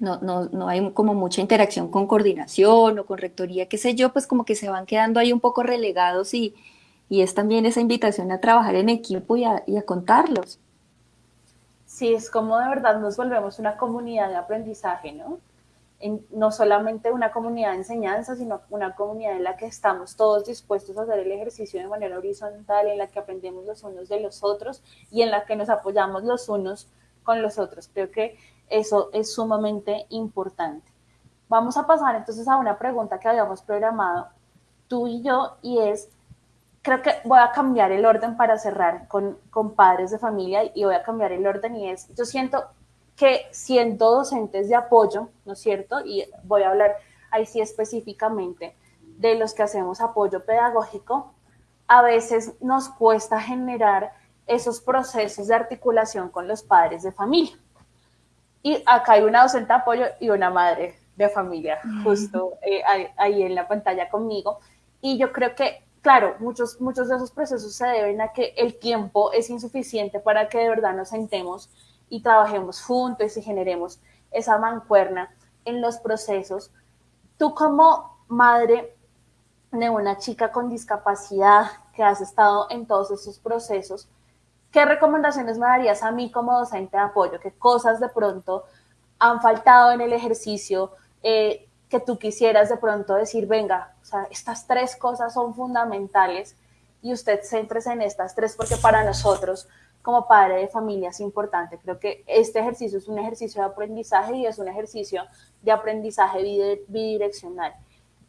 no, no, no, hay como mucha interacción con coordinación o con rectoría, qué sé yo, pues como que se van quedando ahí un poco relegados y, y es también esa invitación a trabajar en equipo y a, y a contarlos. Sí, es como de verdad nos volvemos una comunidad de aprendizaje, ¿no? No solamente una comunidad de enseñanza, sino una comunidad en la que estamos todos dispuestos a hacer el ejercicio de manera horizontal, en la que aprendemos los unos de los otros y en la que nos apoyamos los unos con los otros. Creo que eso es sumamente importante. Vamos a pasar entonces a una pregunta que habíamos programado tú y yo y es, creo que voy a cambiar el orden para cerrar con, con padres de familia y voy a cambiar el orden y es, yo siento que siendo docentes de apoyo, ¿no es cierto? Y voy a hablar ahí sí específicamente de los que hacemos apoyo pedagógico, a veces nos cuesta generar esos procesos de articulación con los padres de familia. Y acá hay una docente de apoyo y una madre de familia, justo eh, ahí, en la pantalla conmigo. Y yo creo que, claro, muchos, muchos de esos procesos se deben a que el tiempo es insuficiente para que de verdad nos sentemos y trabajemos juntos y generemos esa mancuerna en los procesos. Tú como madre de una chica con discapacidad que has estado en todos esos procesos, ¿qué recomendaciones me darías a mí como docente de apoyo? ¿Qué cosas de pronto han faltado en el ejercicio eh, que tú quisieras de pronto decir, venga, estas tres cosas son fundamentales y usted céntrese en estas tres porque para nosotros como padre de familia es importante. Creo que este ejercicio es un ejercicio de aprendizaje y es un ejercicio de aprendizaje bidireccional.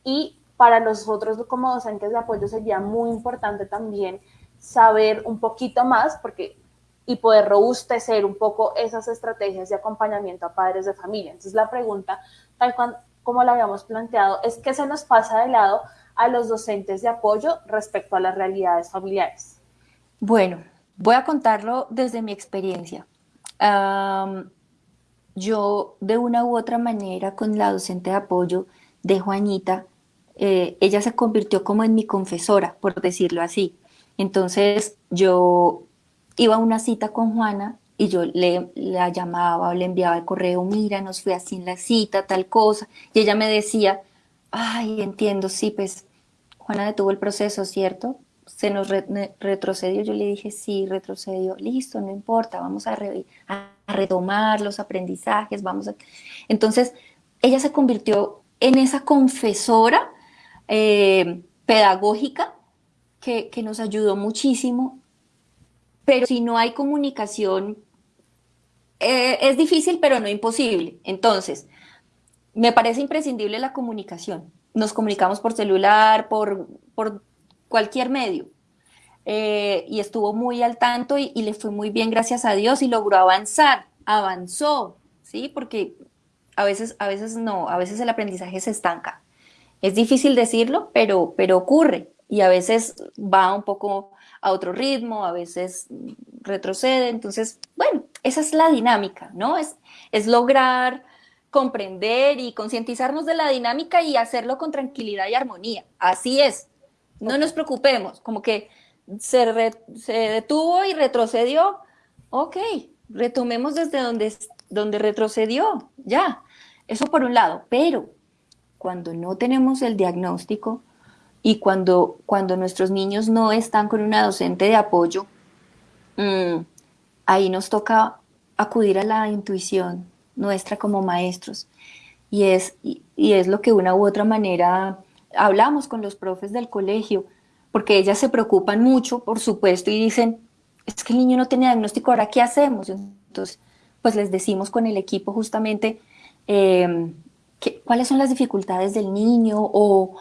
Y para nosotros como docentes de apoyo sería muy importante también saber un poquito más porque y poder robustecer un poco esas estrategias de acompañamiento a padres de familia. Entonces la pregunta, tal cual como la habíamos planteado, es qué se nos pasa de lado a los docentes de apoyo respecto a las realidades familiares. Bueno, Voy a contarlo desde mi experiencia. yo de una u otra manera con la docente de apoyo de Juanita, eh, ella se convirtió como en mi confesora, por decirlo así. Entonces yo iba a una cita con Juana y yo le la llamaba o le enviaba el correo, mira, nos fue así en la cita, tal cosa. Y ella me decía, ay, entiendo, sí, pues Juana detuvo el proceso, ¿cierto? Se nos retrocedió, yo le dije, sí, retrocedió, listo, no importa, vamos a, retomar los aprendizajes, vamos a... Entonces, ella se convirtió en esa confesora eh, pedagógica que, nos ayudó muchísimo, pero si no hay comunicación, eh, es difícil, pero no imposible. Entonces, me parece imprescindible la comunicación. Nos comunicamos por celular, por, por cualquier medio. Eh, y estuvo muy al tanto y, le fue muy bien, gracias a Dios, y logró avanzar, avanzó, ¿sí? Porque a veces, a veces no, a veces el aprendizaje se estanca. Es difícil decirlo, pero, pero ocurre y a veces va un poco a otro ritmo, a veces retrocede. Entonces, bueno, esa es la dinámica, ¿no? Es, es lograr comprender y concientizarnos de la dinámica y hacerlo con tranquilidad y armonía. Así es, no nos preocupemos, como que se, detuvo y retrocedió. Ok, retomemos desde donde, donde retrocedió, ya. Eso por un lado, pero cuando no tenemos el diagnóstico y cuando, cuando nuestros niños no están con una docente de apoyo, mm, ahí nos toca acudir a la intuición nuestra como maestros. Y es, y es lo que una u otra manera hablamos con los profes del colegio, porque ellas se preocupan mucho, por supuesto, y dicen, es que el niño no tiene diagnóstico, ahora ¿qué hacemos? Entonces, pues les decimos con el equipo justamente em, cuáles son las dificultades del niño o,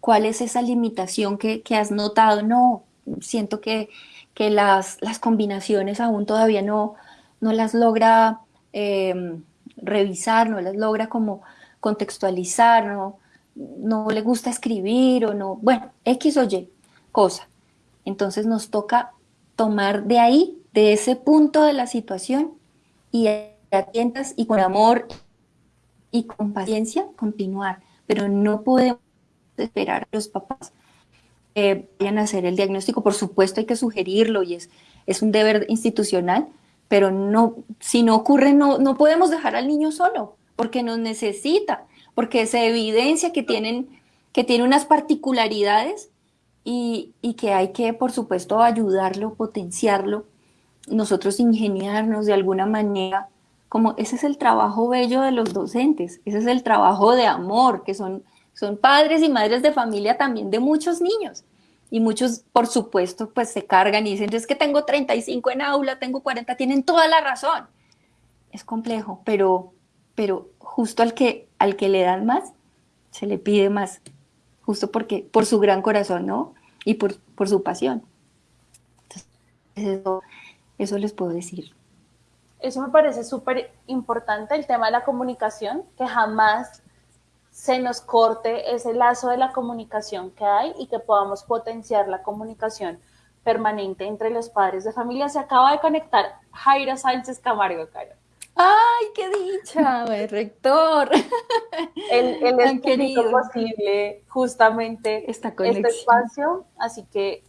cuál es esa limitación que, has notado. No, siento que, las, combinaciones aún todavía no, no las logra em, revisar, no las logra como contextualizar, ¿no? No le gusta escribir o no, bueno, X o Y cosa. Entonces nos toca tomar de ahí, de ese punto de la situación y atientas y con amor y con paciencia continuar, pero no podemos esperar a los papás que vayan a hacer el diagnóstico. Por supuesto hay que sugerirlo y es, es un deber institucional, pero no, si no ocurre, no, no podemos dejar al niño solo porque nos necesita, porque se evidencia que tienen que tiene unas particularidades y, y que hay que, por supuesto, ayudarlo, potenciarlo, nosotros ingeniarnos de alguna manera, como ese es el trabajo bello de los docentes, ese es el trabajo de amor, que son, son padres y madres de familia también de muchos niños. Y muchos, por supuesto, pues se cargan y dicen, es que tengo 35 en aula, tengo 40, tienen toda la razón. Es complejo, pero, pero justo al que, al que le dan más, se le pide más justo porque, por su gran corazón, ¿no? Y por, por su pasión. eso, eso les puedo decir. Eso me parece súper importante, el tema de la comunicación, que jamás se nos corte ese lazo de la comunicación que hay y que podamos potenciar la comunicación permanente entre los padres de familia. Se acaba de conectar Jairo Sánchez Camargo, Caro. ¡Ay, qué dicha, rector! Él, él es querido posible justamente este espacio, así que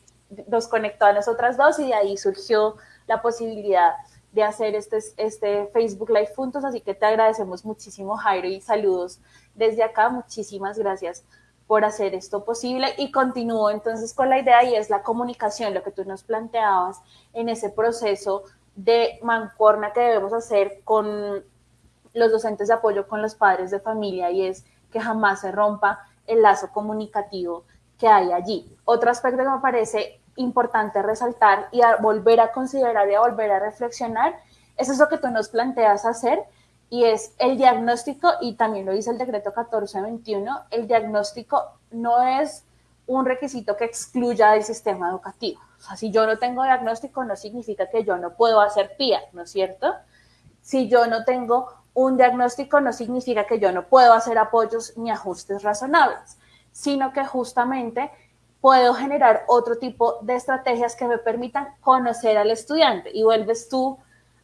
nos conectó a nosotras dos y de ahí surgió la posibilidad de hacer este, este Facebook Live juntos, así que te agradecemos muchísimo, Jairo, y saludos desde acá. Muchísimas gracias por hacer esto posible y continúo entonces con la idea y es la comunicación, lo que tú nos planteabas en ese proceso de mancuerna que debemos hacer con los docentes de apoyo con los padres de familia y es que jamás se rompa el lazo comunicativo que hay allí. Otro aspecto que me parece importante resaltar y volver a considerar y a volver a reflexionar es eso que tú nos planteas hacer y es el diagnóstico, y también lo dice el decreto 1421, el diagnóstico no es un requisito que excluya del sistema educativo. O sea, si yo no tengo diagnóstico, no significa que yo no puedo hacer PIA, ¿no es cierto? Si yo no tengo un diagnóstico, no significa que yo no puedo hacer apoyos ni ajustes razonables, sino que justamente puedo generar otro tipo de estrategias que me permitan conocer al estudiante. Y vuelves tú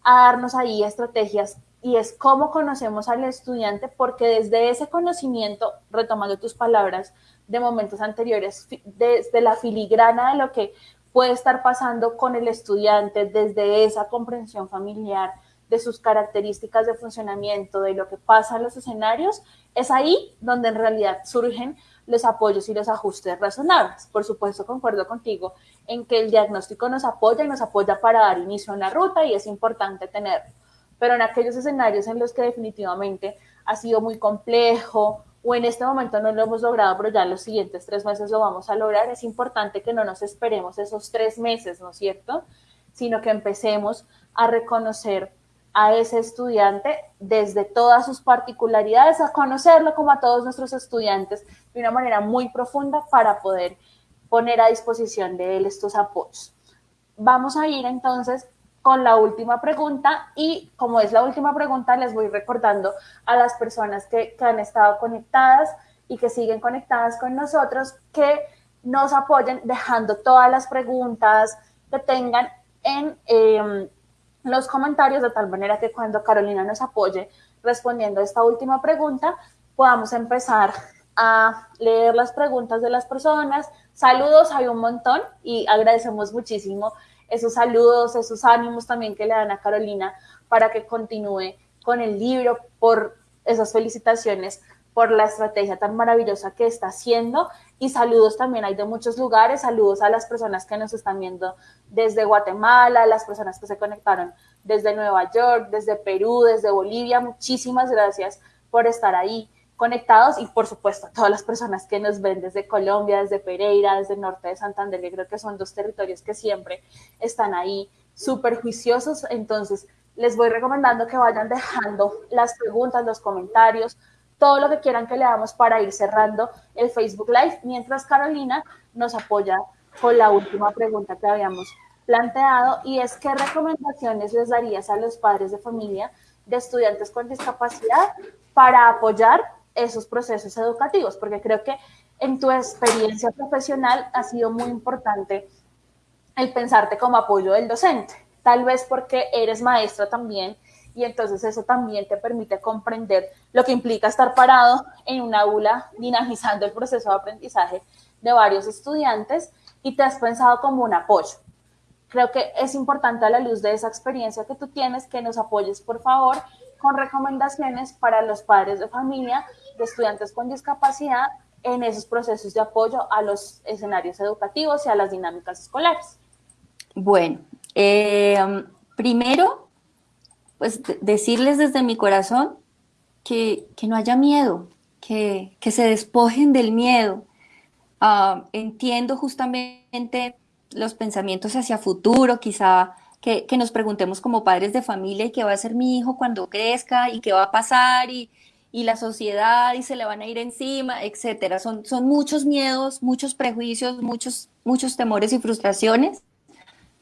a darnos ahí estrategias y es cómo conocemos al estudiante, porque desde ese conocimiento, retomando tus palabras de momentos anteriores, desde la filigrana de lo que puede estar pasando con el estudiante desde esa comprensión familiar, de sus características de funcionamiento, de lo que pasa en los escenarios, es ahí donde en realidad surgen los apoyos y los ajustes razonables. Por supuesto, concuerdo contigo en que el diagnóstico nos apoya y nos apoya para dar inicio a la ruta y es importante tenerlo. Pero en aquellos escenarios en los que definitivamente ha sido muy complejo o en este momento no lo hemos logrado, pero ya los siguientes tres meses lo vamos a lograr, es importante que no nos esperemos esos tres meses, ¿no es cierto? Sino que empecemos a reconocer a ese estudiante desde todas sus particularidades, a conocerlo como a todos nuestros estudiantes de una manera muy profunda para poder poner a disposición de él estos apoyos. Vamos a ir entonces con la última pregunta y como es la última pregunta, les voy recordando a las personas que, han estado conectadas y que siguen conectadas con nosotros que nos apoyen dejando todas las preguntas que tengan en em, los comentarios de tal manera que cuando Carolina nos apoye respondiendo esta última pregunta, podamos empezar a leer las preguntas de las personas. Saludos, hay un montón y agradecemos muchísimo esos saludos, esos ánimos también que le dan a Carolina para que continúe con el libro, por esas felicitaciones, por la estrategia tan maravillosa que está haciendo. Y saludos también hay de muchos lugares, saludos a las personas que nos están viendo desde Guatemala, las personas que se conectaron desde Nueva York, desde Perú, desde Bolivia. Muchísimas gracias por estar ahí conectados y por supuesto a todas las personas que nos ven desde Colombia, desde Pereira, desde el norte de Santander, que creo que son dos territorios que siempre están ahí súper juiciosos. Entonces, les voy recomendando que vayan dejando las preguntas, los comentarios, todo lo que quieran que leamos para ir cerrando el Facebook Live, mientras Carolina nos apoya con la última pregunta que habíamos planteado y es qué recomendaciones les darías a los padres de familia de estudiantes con discapacidad para apoyar esos procesos educativos, porque creo que en tu experiencia profesional ha sido muy importante el pensarte como apoyo del docente, tal vez porque eres maestra también y entonces eso también te permite comprender lo que implica estar parado en un aula dinamizando el proceso de aprendizaje de varios estudiantes y te has pensado como un apoyo. Creo que es importante a la luz de esa experiencia que tú tienes que nos apoyes, por favor, con recomendaciones para los padres de familia de estudiantes con discapacidad en esos procesos de apoyo a los escenarios educativos y a las dinámicas escolares. Bueno, eh, primero, pues decirles desde mi corazón que, no haya miedo, que, se despojen del miedo. Ah, entiendo justamente los pensamientos hacia futuro, quizá que, nos preguntemos como padres de familia y qué va a hacer mi hijo cuando crezca y qué va a pasar y, la sociedad y se le van a ir encima, etcétera. Son, son muchos miedos, muchos prejuicios, muchos, muchos temores y frustraciones.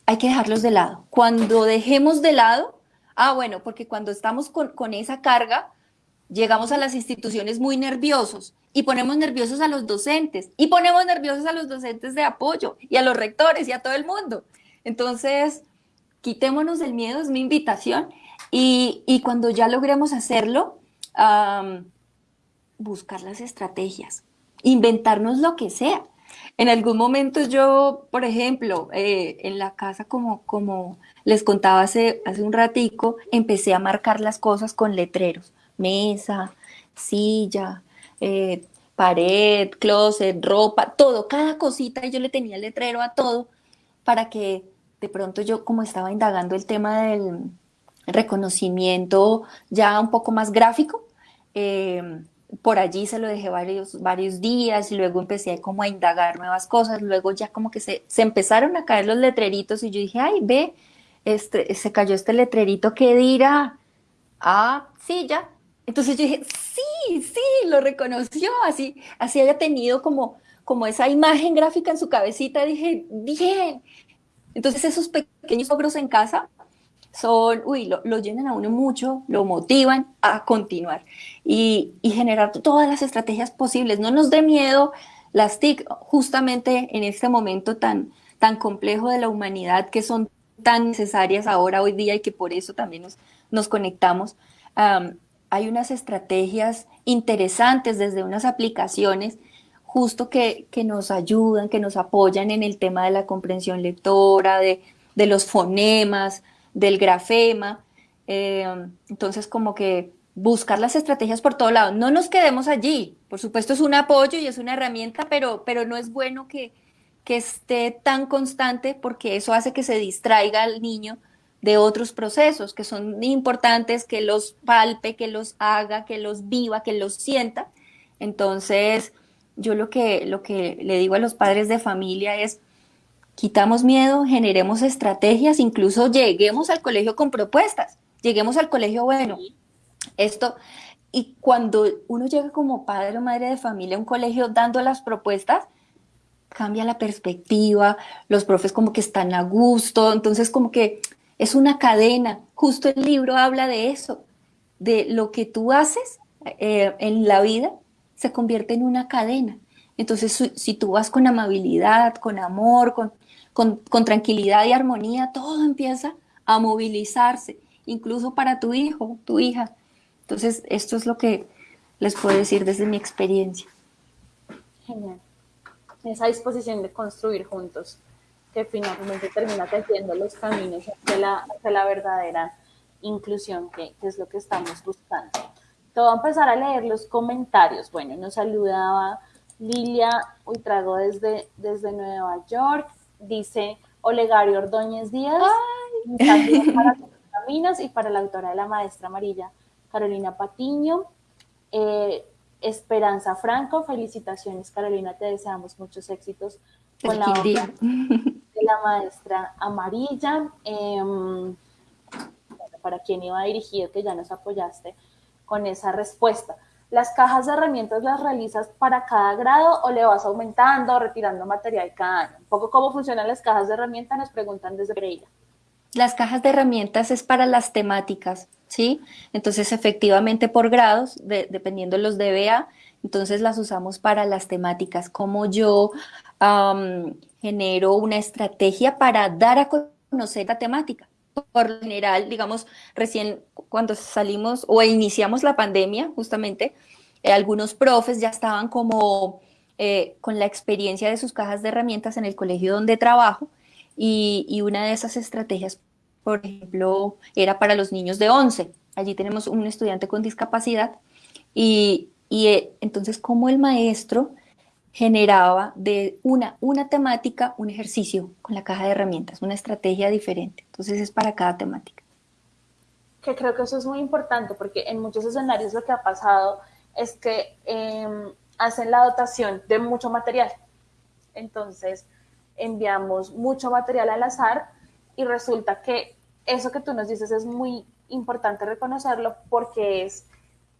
Hay que dejarlos de lado. Cuando dejemos de lado, ah, bueno, porque cuando estamos con, con esa carga, llegamos a las instituciones muy nerviosos y ponemos nerviosos a los docentes y ponemos nerviosos a los docentes de apoyo y a los rectores y a todo el mundo. Entonces, quitémonos del miedo, es mi invitación. Y, cuando ya logremos hacerlo, buscar las estrategias, inventarnos lo que sea. En algún momento yo, por ejemplo, eh, en la casa, como, como les contaba hace, hace un ratico, empecé a marcar las cosas con letreros. Mesa, silla, eh, pared, closet, ropa, todo, cada cosita, y yo le tenía letrero a todo para que de pronto yo como estaba indagando el tema del reconocimiento ya un poco más gráfico, eh, por allí se lo dejé varios, varios días y luego empecé como a indagar nuevas cosas, luego ya como que se, se empezaron a caer los letreritos y yo dije, ay, ve, este, se cayó este letrerito, ¿qué dirá? Ah, sí, ya. Entonces yo dije, sí, sí, lo reconoció, así, así había tenido como, como esa imagen gráfica en su cabecita, dije, bien, entonces esos pequeños logros en casa son, uy, lo, llenan a uno mucho, lo motivan a continuar y, generar todas las estrategias posibles. No nos dé miedo las TIC, justamente en este momento tan, tan complejo de la humanidad que son tan necesarias ahora, hoy día, y que por eso también nos, nos conectamos. hay unas estrategias interesantes desde unas aplicaciones justo que, nos ayudan, que nos apoyan en el tema de la comprensión lectora, de, los fonemas, del grafema. Eh, entonces, como que buscar las estrategias por todo lado. No nos quedemos allí. Por supuesto, es un apoyo y es una herramienta, pero, pero no es bueno que, que esté tan constante porque eso hace que se distraiga al niño de otros procesos que son importantes, que los palpe, que los haga, que los viva, que los sienta. Entonces, yo lo que, lo que le digo a los padres de familia es, quitamos miedo, generemos estrategias, incluso lleguemos al colegio con propuestas, lleguemos al colegio, bueno, esto, y cuando uno llega como padre o madre de familia a un colegio dando las propuestas, cambia la perspectiva, los profes como que están a gusto, entonces como que es una cadena, justo el libro habla de eso, de lo que tú haces eh, en la vida se convierte en una cadena. Entonces, si tú vas con amabilidad, con amor, con, con, tranquilidad y armonía, todo empieza a movilizarse, incluso para tu hijo, tu hija. Entonces, esto es lo que les puedo decir desde mi experiencia. Genial. Esa disposición de construir juntos, que finalmente termina tejiendo los caminos hacia la, verdadera inclusión, que, es lo que estamos buscando. Te voy a empezar a leer los comentarios. Bueno, nos saludaba Lilia Ultrago desde Nueva York. Dice Olegario Ordóñez Díaz. Ay. para Caminos y para la autora de La Maestra Amarilla, Carolina Patiño. Eh, Esperanza Franco, felicitaciones Carolina, te deseamos muchos éxitos con la obra de la maestra amarilla. Em, para quien iba dirigido, que ya nos apoyaste con esa respuesta. ¿Las cajas de herramientas las realizas para cada grado o le vas aumentando o retirando material cada año? Un poco cómo funcionan las cajas de herramientas, nos preguntan desde Pereira. Las cajas de herramientas es para las temáticas, ¿sí? Entonces, efectivamente, por grados, dependiendo de los DBA, entonces las usamos para las temáticas. Como yo genero una estrategia para dar a conocer la temática por general, digamos, recién cuando salimos o iniciamos la pandemia, justamente, eh, algunos profes ya estaban como eh, con la experiencia de sus cajas de herramientas en el colegio donde trabajo y, una de esas estrategias, por ejemplo, era para los niños de 11. allí tenemos un estudiante con discapacidad y, y entonces como el maestro generaba de una, una temática un ejercicio con la caja de herramientas, una estrategia diferente. Entonces es para cada temática. Que creo que eso es muy importante porque en muchos escenarios lo que ha pasado es que em, hacen la dotación de mucho material. Entonces enviamos mucho material al azar y resulta que eso que tú nos dices es muy importante reconocerlo porque es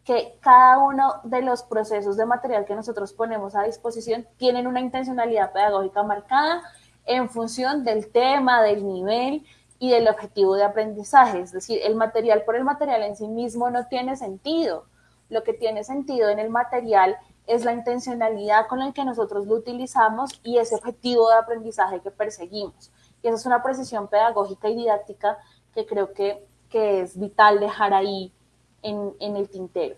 que cada uno de los procesos de material que nosotros ponemos a disposición tienen una intencionalidad pedagógica marcada en función del tema, del nivel y del objetivo de aprendizaje. Es decir, el material por el material en sí mismo no tiene sentido. Lo que tiene sentido en el material es la intencionalidad con la que nosotros lo utilizamos y ese objetivo de aprendizaje que perseguimos. Y esa es una precisión pedagógica y didáctica que creo que, que es vital dejar ahí en, el tintero.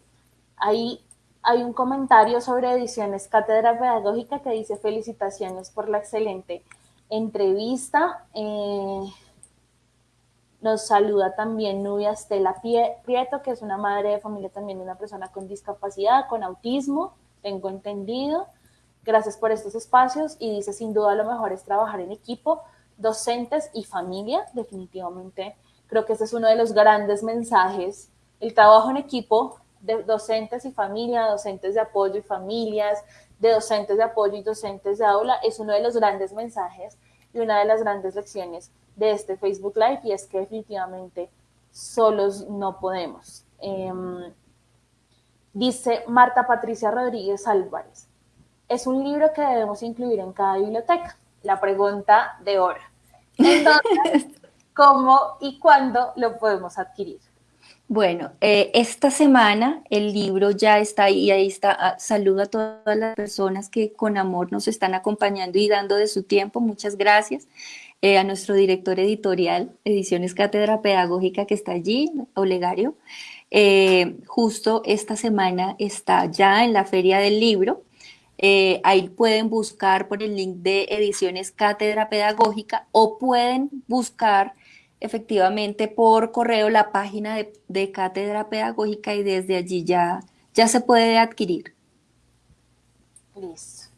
Ahí hay un comentario sobre ediciones Cátedra Pedagógica que dice felicitaciones por la excelente entrevista. Eh, nos saluda también Nubia Estela Prieto, que es una madre de familia también una persona con discapacidad, con autismo, tengo entendido. Gracias por estos espacios y dice, sin duda lo mejor es trabajar en equipo, docentes y familia, definitivamente. Creo que ese es uno de los grandes mensajes el trabajo en equipo de docentes y familia, docentes de apoyo y familias, de docentes de apoyo y docentes de aula es uno de los grandes mensajes y una de las grandes lecciones de este Facebook Live y es que definitivamente solos no podemos. Em, dice Marta Patricia Rodríguez Álvarez, es un libro que debemos incluir en cada biblioteca. La pregunta de hora. Entonces, ¿cómo y cuándo lo podemos adquirir? Bueno, eh, esta semana el libro ya está ahí, ahí está. Ah, saludo a todas las personas que con amor nos están acompañando y dando de su tiempo. Muchas gracias. Eh, a nuestro director editorial, Ediciones Cátedra Pedagógica, que está allí, Olegario. Eh, justo esta semana está ya en la Feria del Libro. ahí pueden buscar por el link de Ediciones Cátedra Pedagógica o pueden buscar efectivamente por correo la página de, Cátedra Pedagógica y desde allí ya, ya se puede adquirir. Listo.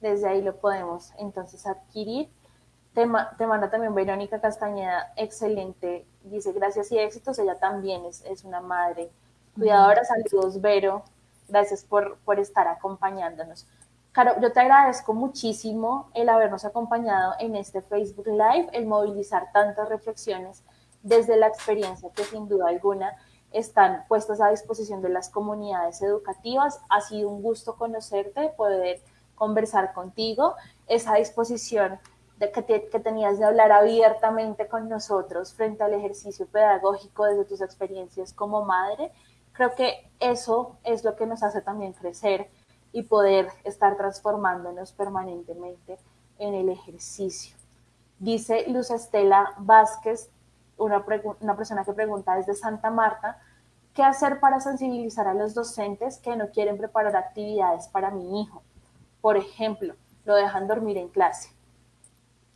Desde ahí lo podemos entonces adquirir. Te, manda también Verónica Castañeda, excelente. Dice gracias y éxitos. Ella también es, es una madre cuidadora. Saludos, Vero. Gracias por, por estar acompañándonos. Caro, yo te agradezco muchísimo el habernos acompañado en este Facebook Live, el movilizar tantas reflexiones desde la experiencia que sin duda alguna están puestas a disposición de las comunidades educativas. Ha sido un gusto conocerte, poder conversar contigo, esa disposición de que, que tenías de hablar abiertamente con nosotros frente al ejercicio pedagógico desde tus experiencias como madre. Creo que eso es lo que nos hace también crecer y poder estar transformándonos permanentemente en el ejercicio. Dice Luz Estela Vázquez, una, persona que pregunta desde Santa Marta, ¿qué hacer para sensibilizar a los docentes que no quieren preparar actividades para mi hijo? Por ejemplo, lo dejan dormir en clase.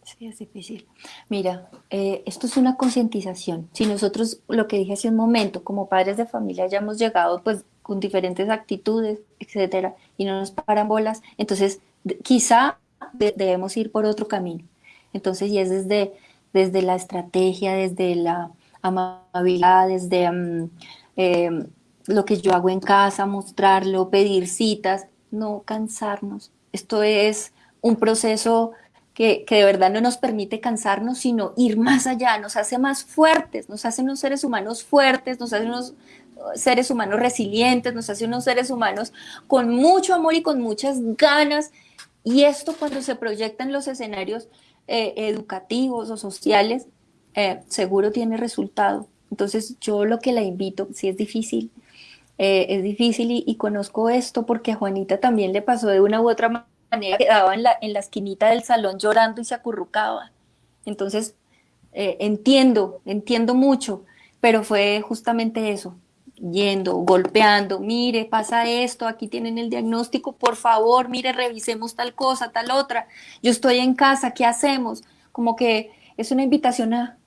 Sí, es difícil. Mira, eh, esto es una concientización. Si nosotros, lo que dije hace un momento, como padres de familia ya hemos llegado pues con diferentes actitudes, etcétera, y no nos paran bolas, entonces quizá debemos ir por otro camino. Entonces, y es desde, desde la estrategia, desde la amabilidad, desde mm, em, lo que yo hago en casa, mostrarlo, pedir citas, no cansarnos. Esto es un proceso que, que, de verdad no nos permite cansarnos, sino ir más allá, nos hace más fuertes, nos hace unos seres humanos fuertes, nos hace unos seres humanos resilientes, nos hace unos seres humanos con mucho amor y con muchas ganas. Y esto cuando se proyecta en los escenarios eh, educativos o sociales, eh, seguro tiene resultado. Entonces yo lo que la invito, si es difícil, eh, es difícil y, conozco esto porque a Juanita también le pasó de una u otra manera, quedaba en la, en la esquinita del salón llorando y se acurrucaba. Entonces, entiendo, entiendo mucho, pero fue justamente eso, yendo, golpeando, mire, pasa esto, aquí tienen el diagnóstico, por favor, mire, revisemos tal cosa, tal otra, yo estoy en casa, ¿qué hacemos? Como que es una invitación a,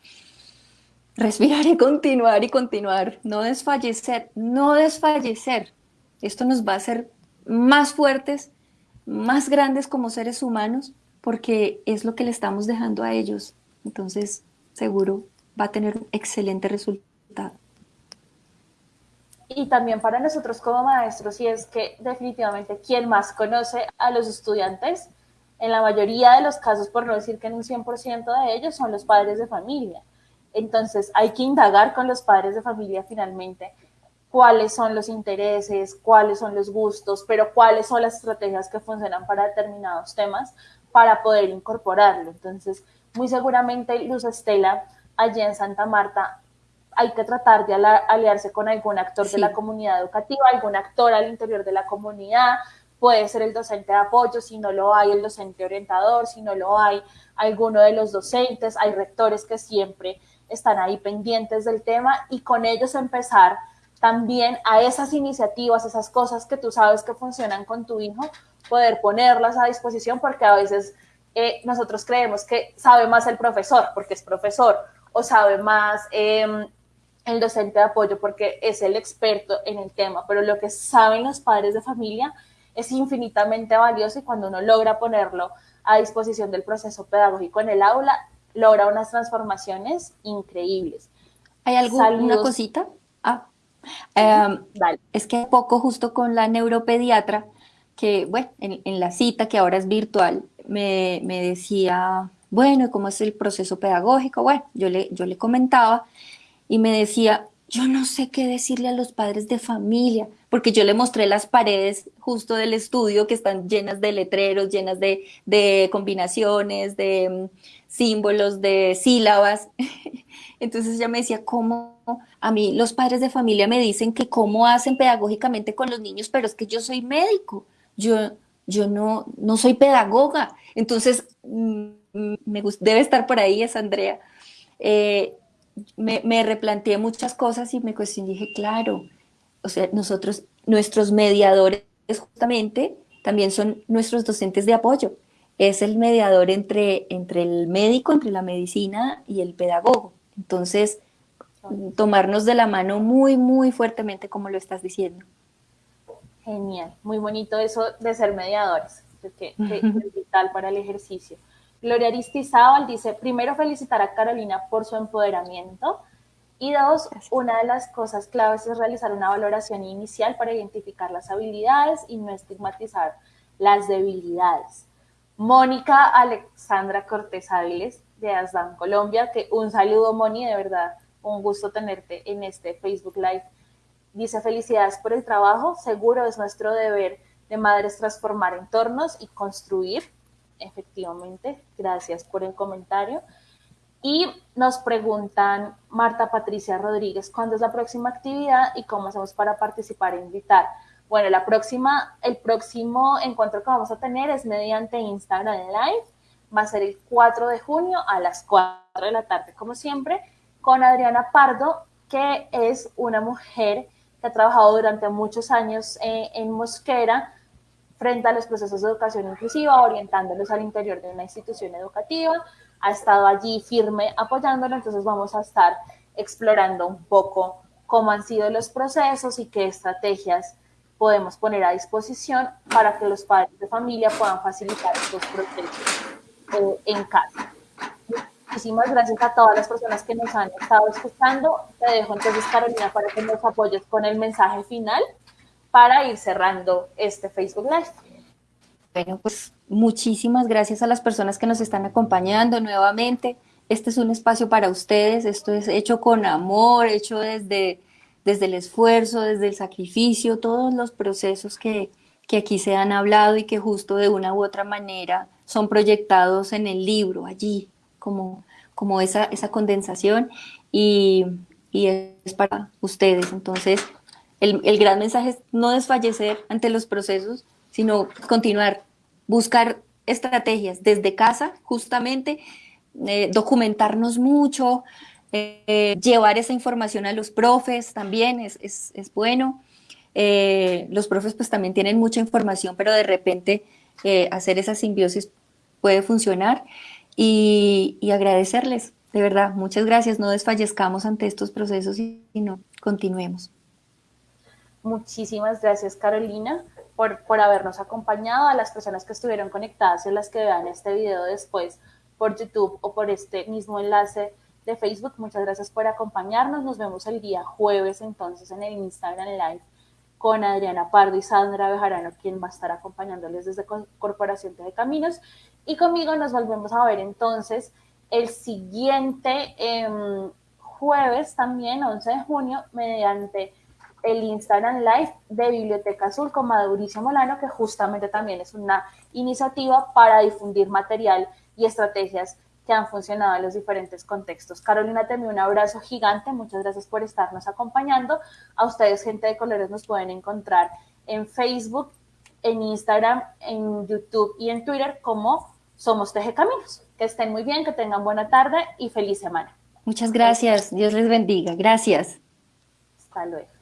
respirar y continuar y continuar, no desfallecer, no desfallecer. Esto nos va a hacer más fuertes, más grandes como seres humanos, porque es lo que le estamos dejando a ellos. Entonces, seguro va a tener un excelente resultado. Y también para nosotros como maestros, y es que definitivamente quien más conoce a los estudiantes, en la mayoría de los casos, por no decir que en un 100% de ellos, son los padres de familia. Entonces hay que indagar con los padres de familia finalmente cuáles son los intereses, cuáles son los gustos, pero cuáles son las estrategias que funcionan para determinados temas para poder incorporarlo. Entonces, muy seguramente Luz Estela, allí en Santa Marta, hay que tratar de aliarse con algún actor de la comunidad educativa, algún actor al interior de la comunidad, puede ser el docente de apoyo, si no lo hay, el docente orientador, si no lo hay, alguno de los docentes, hay rectores que siempre están ahí pendientes del tema y con ellos empezar también a esas iniciativas, esas cosas que tú sabes que funcionan con tu hijo, poder ponerlas a disposición porque a veces eh, nosotros creemos que sabe más el profesor porque es profesor o sabe más em, el docente de apoyo porque es el experto en el tema, pero lo que saben los padres de familia es infinitamente valioso y cuando uno logra ponerlo a disposición del proceso pedagógico en el aula, logra unas transformaciones increíbles. ¿Hay alguna cosita? Ah, em, es que poco justo con la neuropediatra, que bueno, en, la cita que ahora es virtual, me, decía, bueno, ¿cómo es el proceso pedagógico? Bueno, yo le, yo le comentaba y me decía, yo no sé qué decirle a los padres de familia, porque yo le mostré las paredes justo del estudio que están llenas de letreros, llenas de, de combinaciones, de mm, símbolos, de sílabas. Entonces ella me decía, ¿cómo? A mí los padres de familia me dicen que cómo hacen pedagógicamente con los niños, pero es que yo soy médico, yo, yo no, no soy pedagoga. Entonces, mm, me debe estar por ahí, es Andrea. Eh, me, me, replanteé muchas cosas y me cuestioné, dije, claro, o sea, nosotros, nuestros mediadores justamente también son nuestros docentes de apoyo. Es el mediador entre, entre el médico, entre la medicina y el pedagogo. Entonces, tomarnos de la mano muy, muy fuertemente, como lo estás diciendo. Genial, muy bonito eso de ser mediadores, que, es vital para el ejercicio. Gloria Aristizábal dice, primero felicitar a Carolina por su empoderamiento y dos, una de las cosas claves es realizar una valoración inicial para identificar las habilidades y no estigmatizar las debilidades. Mónica Alexandra Cortés Áviles de Asdan Colombia, que un saludo Moni, de verdad, un gusto tenerte en este Facebook Live. Dice felicidades por el trabajo, seguro es nuestro deber de madres transformar entornos y construir. Efectivamente, gracias por el comentario. Y nos preguntan Marta Patricia Rodríguez, ¿cuándo es la próxima actividad y cómo hacemos para participar e invitar? Bueno, la próxima, el próximo encuentro que vamos a tener es mediante Instagram Live. Va a ser el 4 de junio a las 4 de la tarde, como siempre, con Adriana Pardo, que es una mujer que ha trabajado durante muchos años eh, en Mosquera frente a los procesos de educación inclusiva, orientándolos al interior de una institución educativa ha estado allí firme apoyándolo, entonces vamos a estar explorando un poco cómo han sido los procesos y qué estrategias podemos poner a disposición para que los padres de familia puedan facilitar estos procesos eh, en casa. Muchísimas gracias a todas las personas que nos han estado escuchando. Te dejo entonces, Carolina, para que nos apoyes con el mensaje final para ir cerrando este Facebook Live. Bueno, pues muchísimas gracias a las personas que nos están acompañando nuevamente. Este es un espacio para ustedes, esto es hecho con amor, hecho desde, desde el esfuerzo, desde el sacrificio, todos los procesos que, que aquí se han hablado y que justo de una u otra manera son proyectados en el libro, allí, como, como esa, esa condensación y, y es para ustedes. Entonces, el, gran mensaje es no desfallecer ante los procesos, sino continuar, buscar estrategias desde casa, justamente, eh, documentarnos mucho, eh, llevar esa información a los profes también es, bueno. Eh, los profes pues también tienen mucha información, pero de repente hacer esa simbiosis puede funcionar y, agradecerles, De verdad, muchas gracias. No desfallezcamos ante estos procesos y, no, continuemos. Muchísimas gracias, Carolina, por, por habernos acompañado, a las personas que estuvieron conectadas y las que vean este video después por YouTube o por este mismo enlace de Facebook. Muchas gracias por acompañarnos. Nos vemos el día jueves entonces en el Instagram Live con Adriana Pardo y Sandra Bejarano, quien va a estar acompañándoles desde Corporación de Caminos. Y conmigo nos volvemos a ver entonces el siguiente em, jueves también, 11 de junio, mediante el Instagram Live de Biblioteca Azul con Mauricio Molano, que justamente también es una iniciativa para difundir material y estrategias que han funcionado en los diferentes contextos. Carolina, te un abrazo gigante, muchas gracias por estarnos acompañando. A ustedes, gente de colores, nos pueden encontrar en Facebook, en Instagram, en YouTube y en Twitter como Somos Teje Caminos. Que estén muy bien, que tengan buena tarde y feliz semana. Muchas gracias, Dios les bendiga. Gracias. Hasta luego.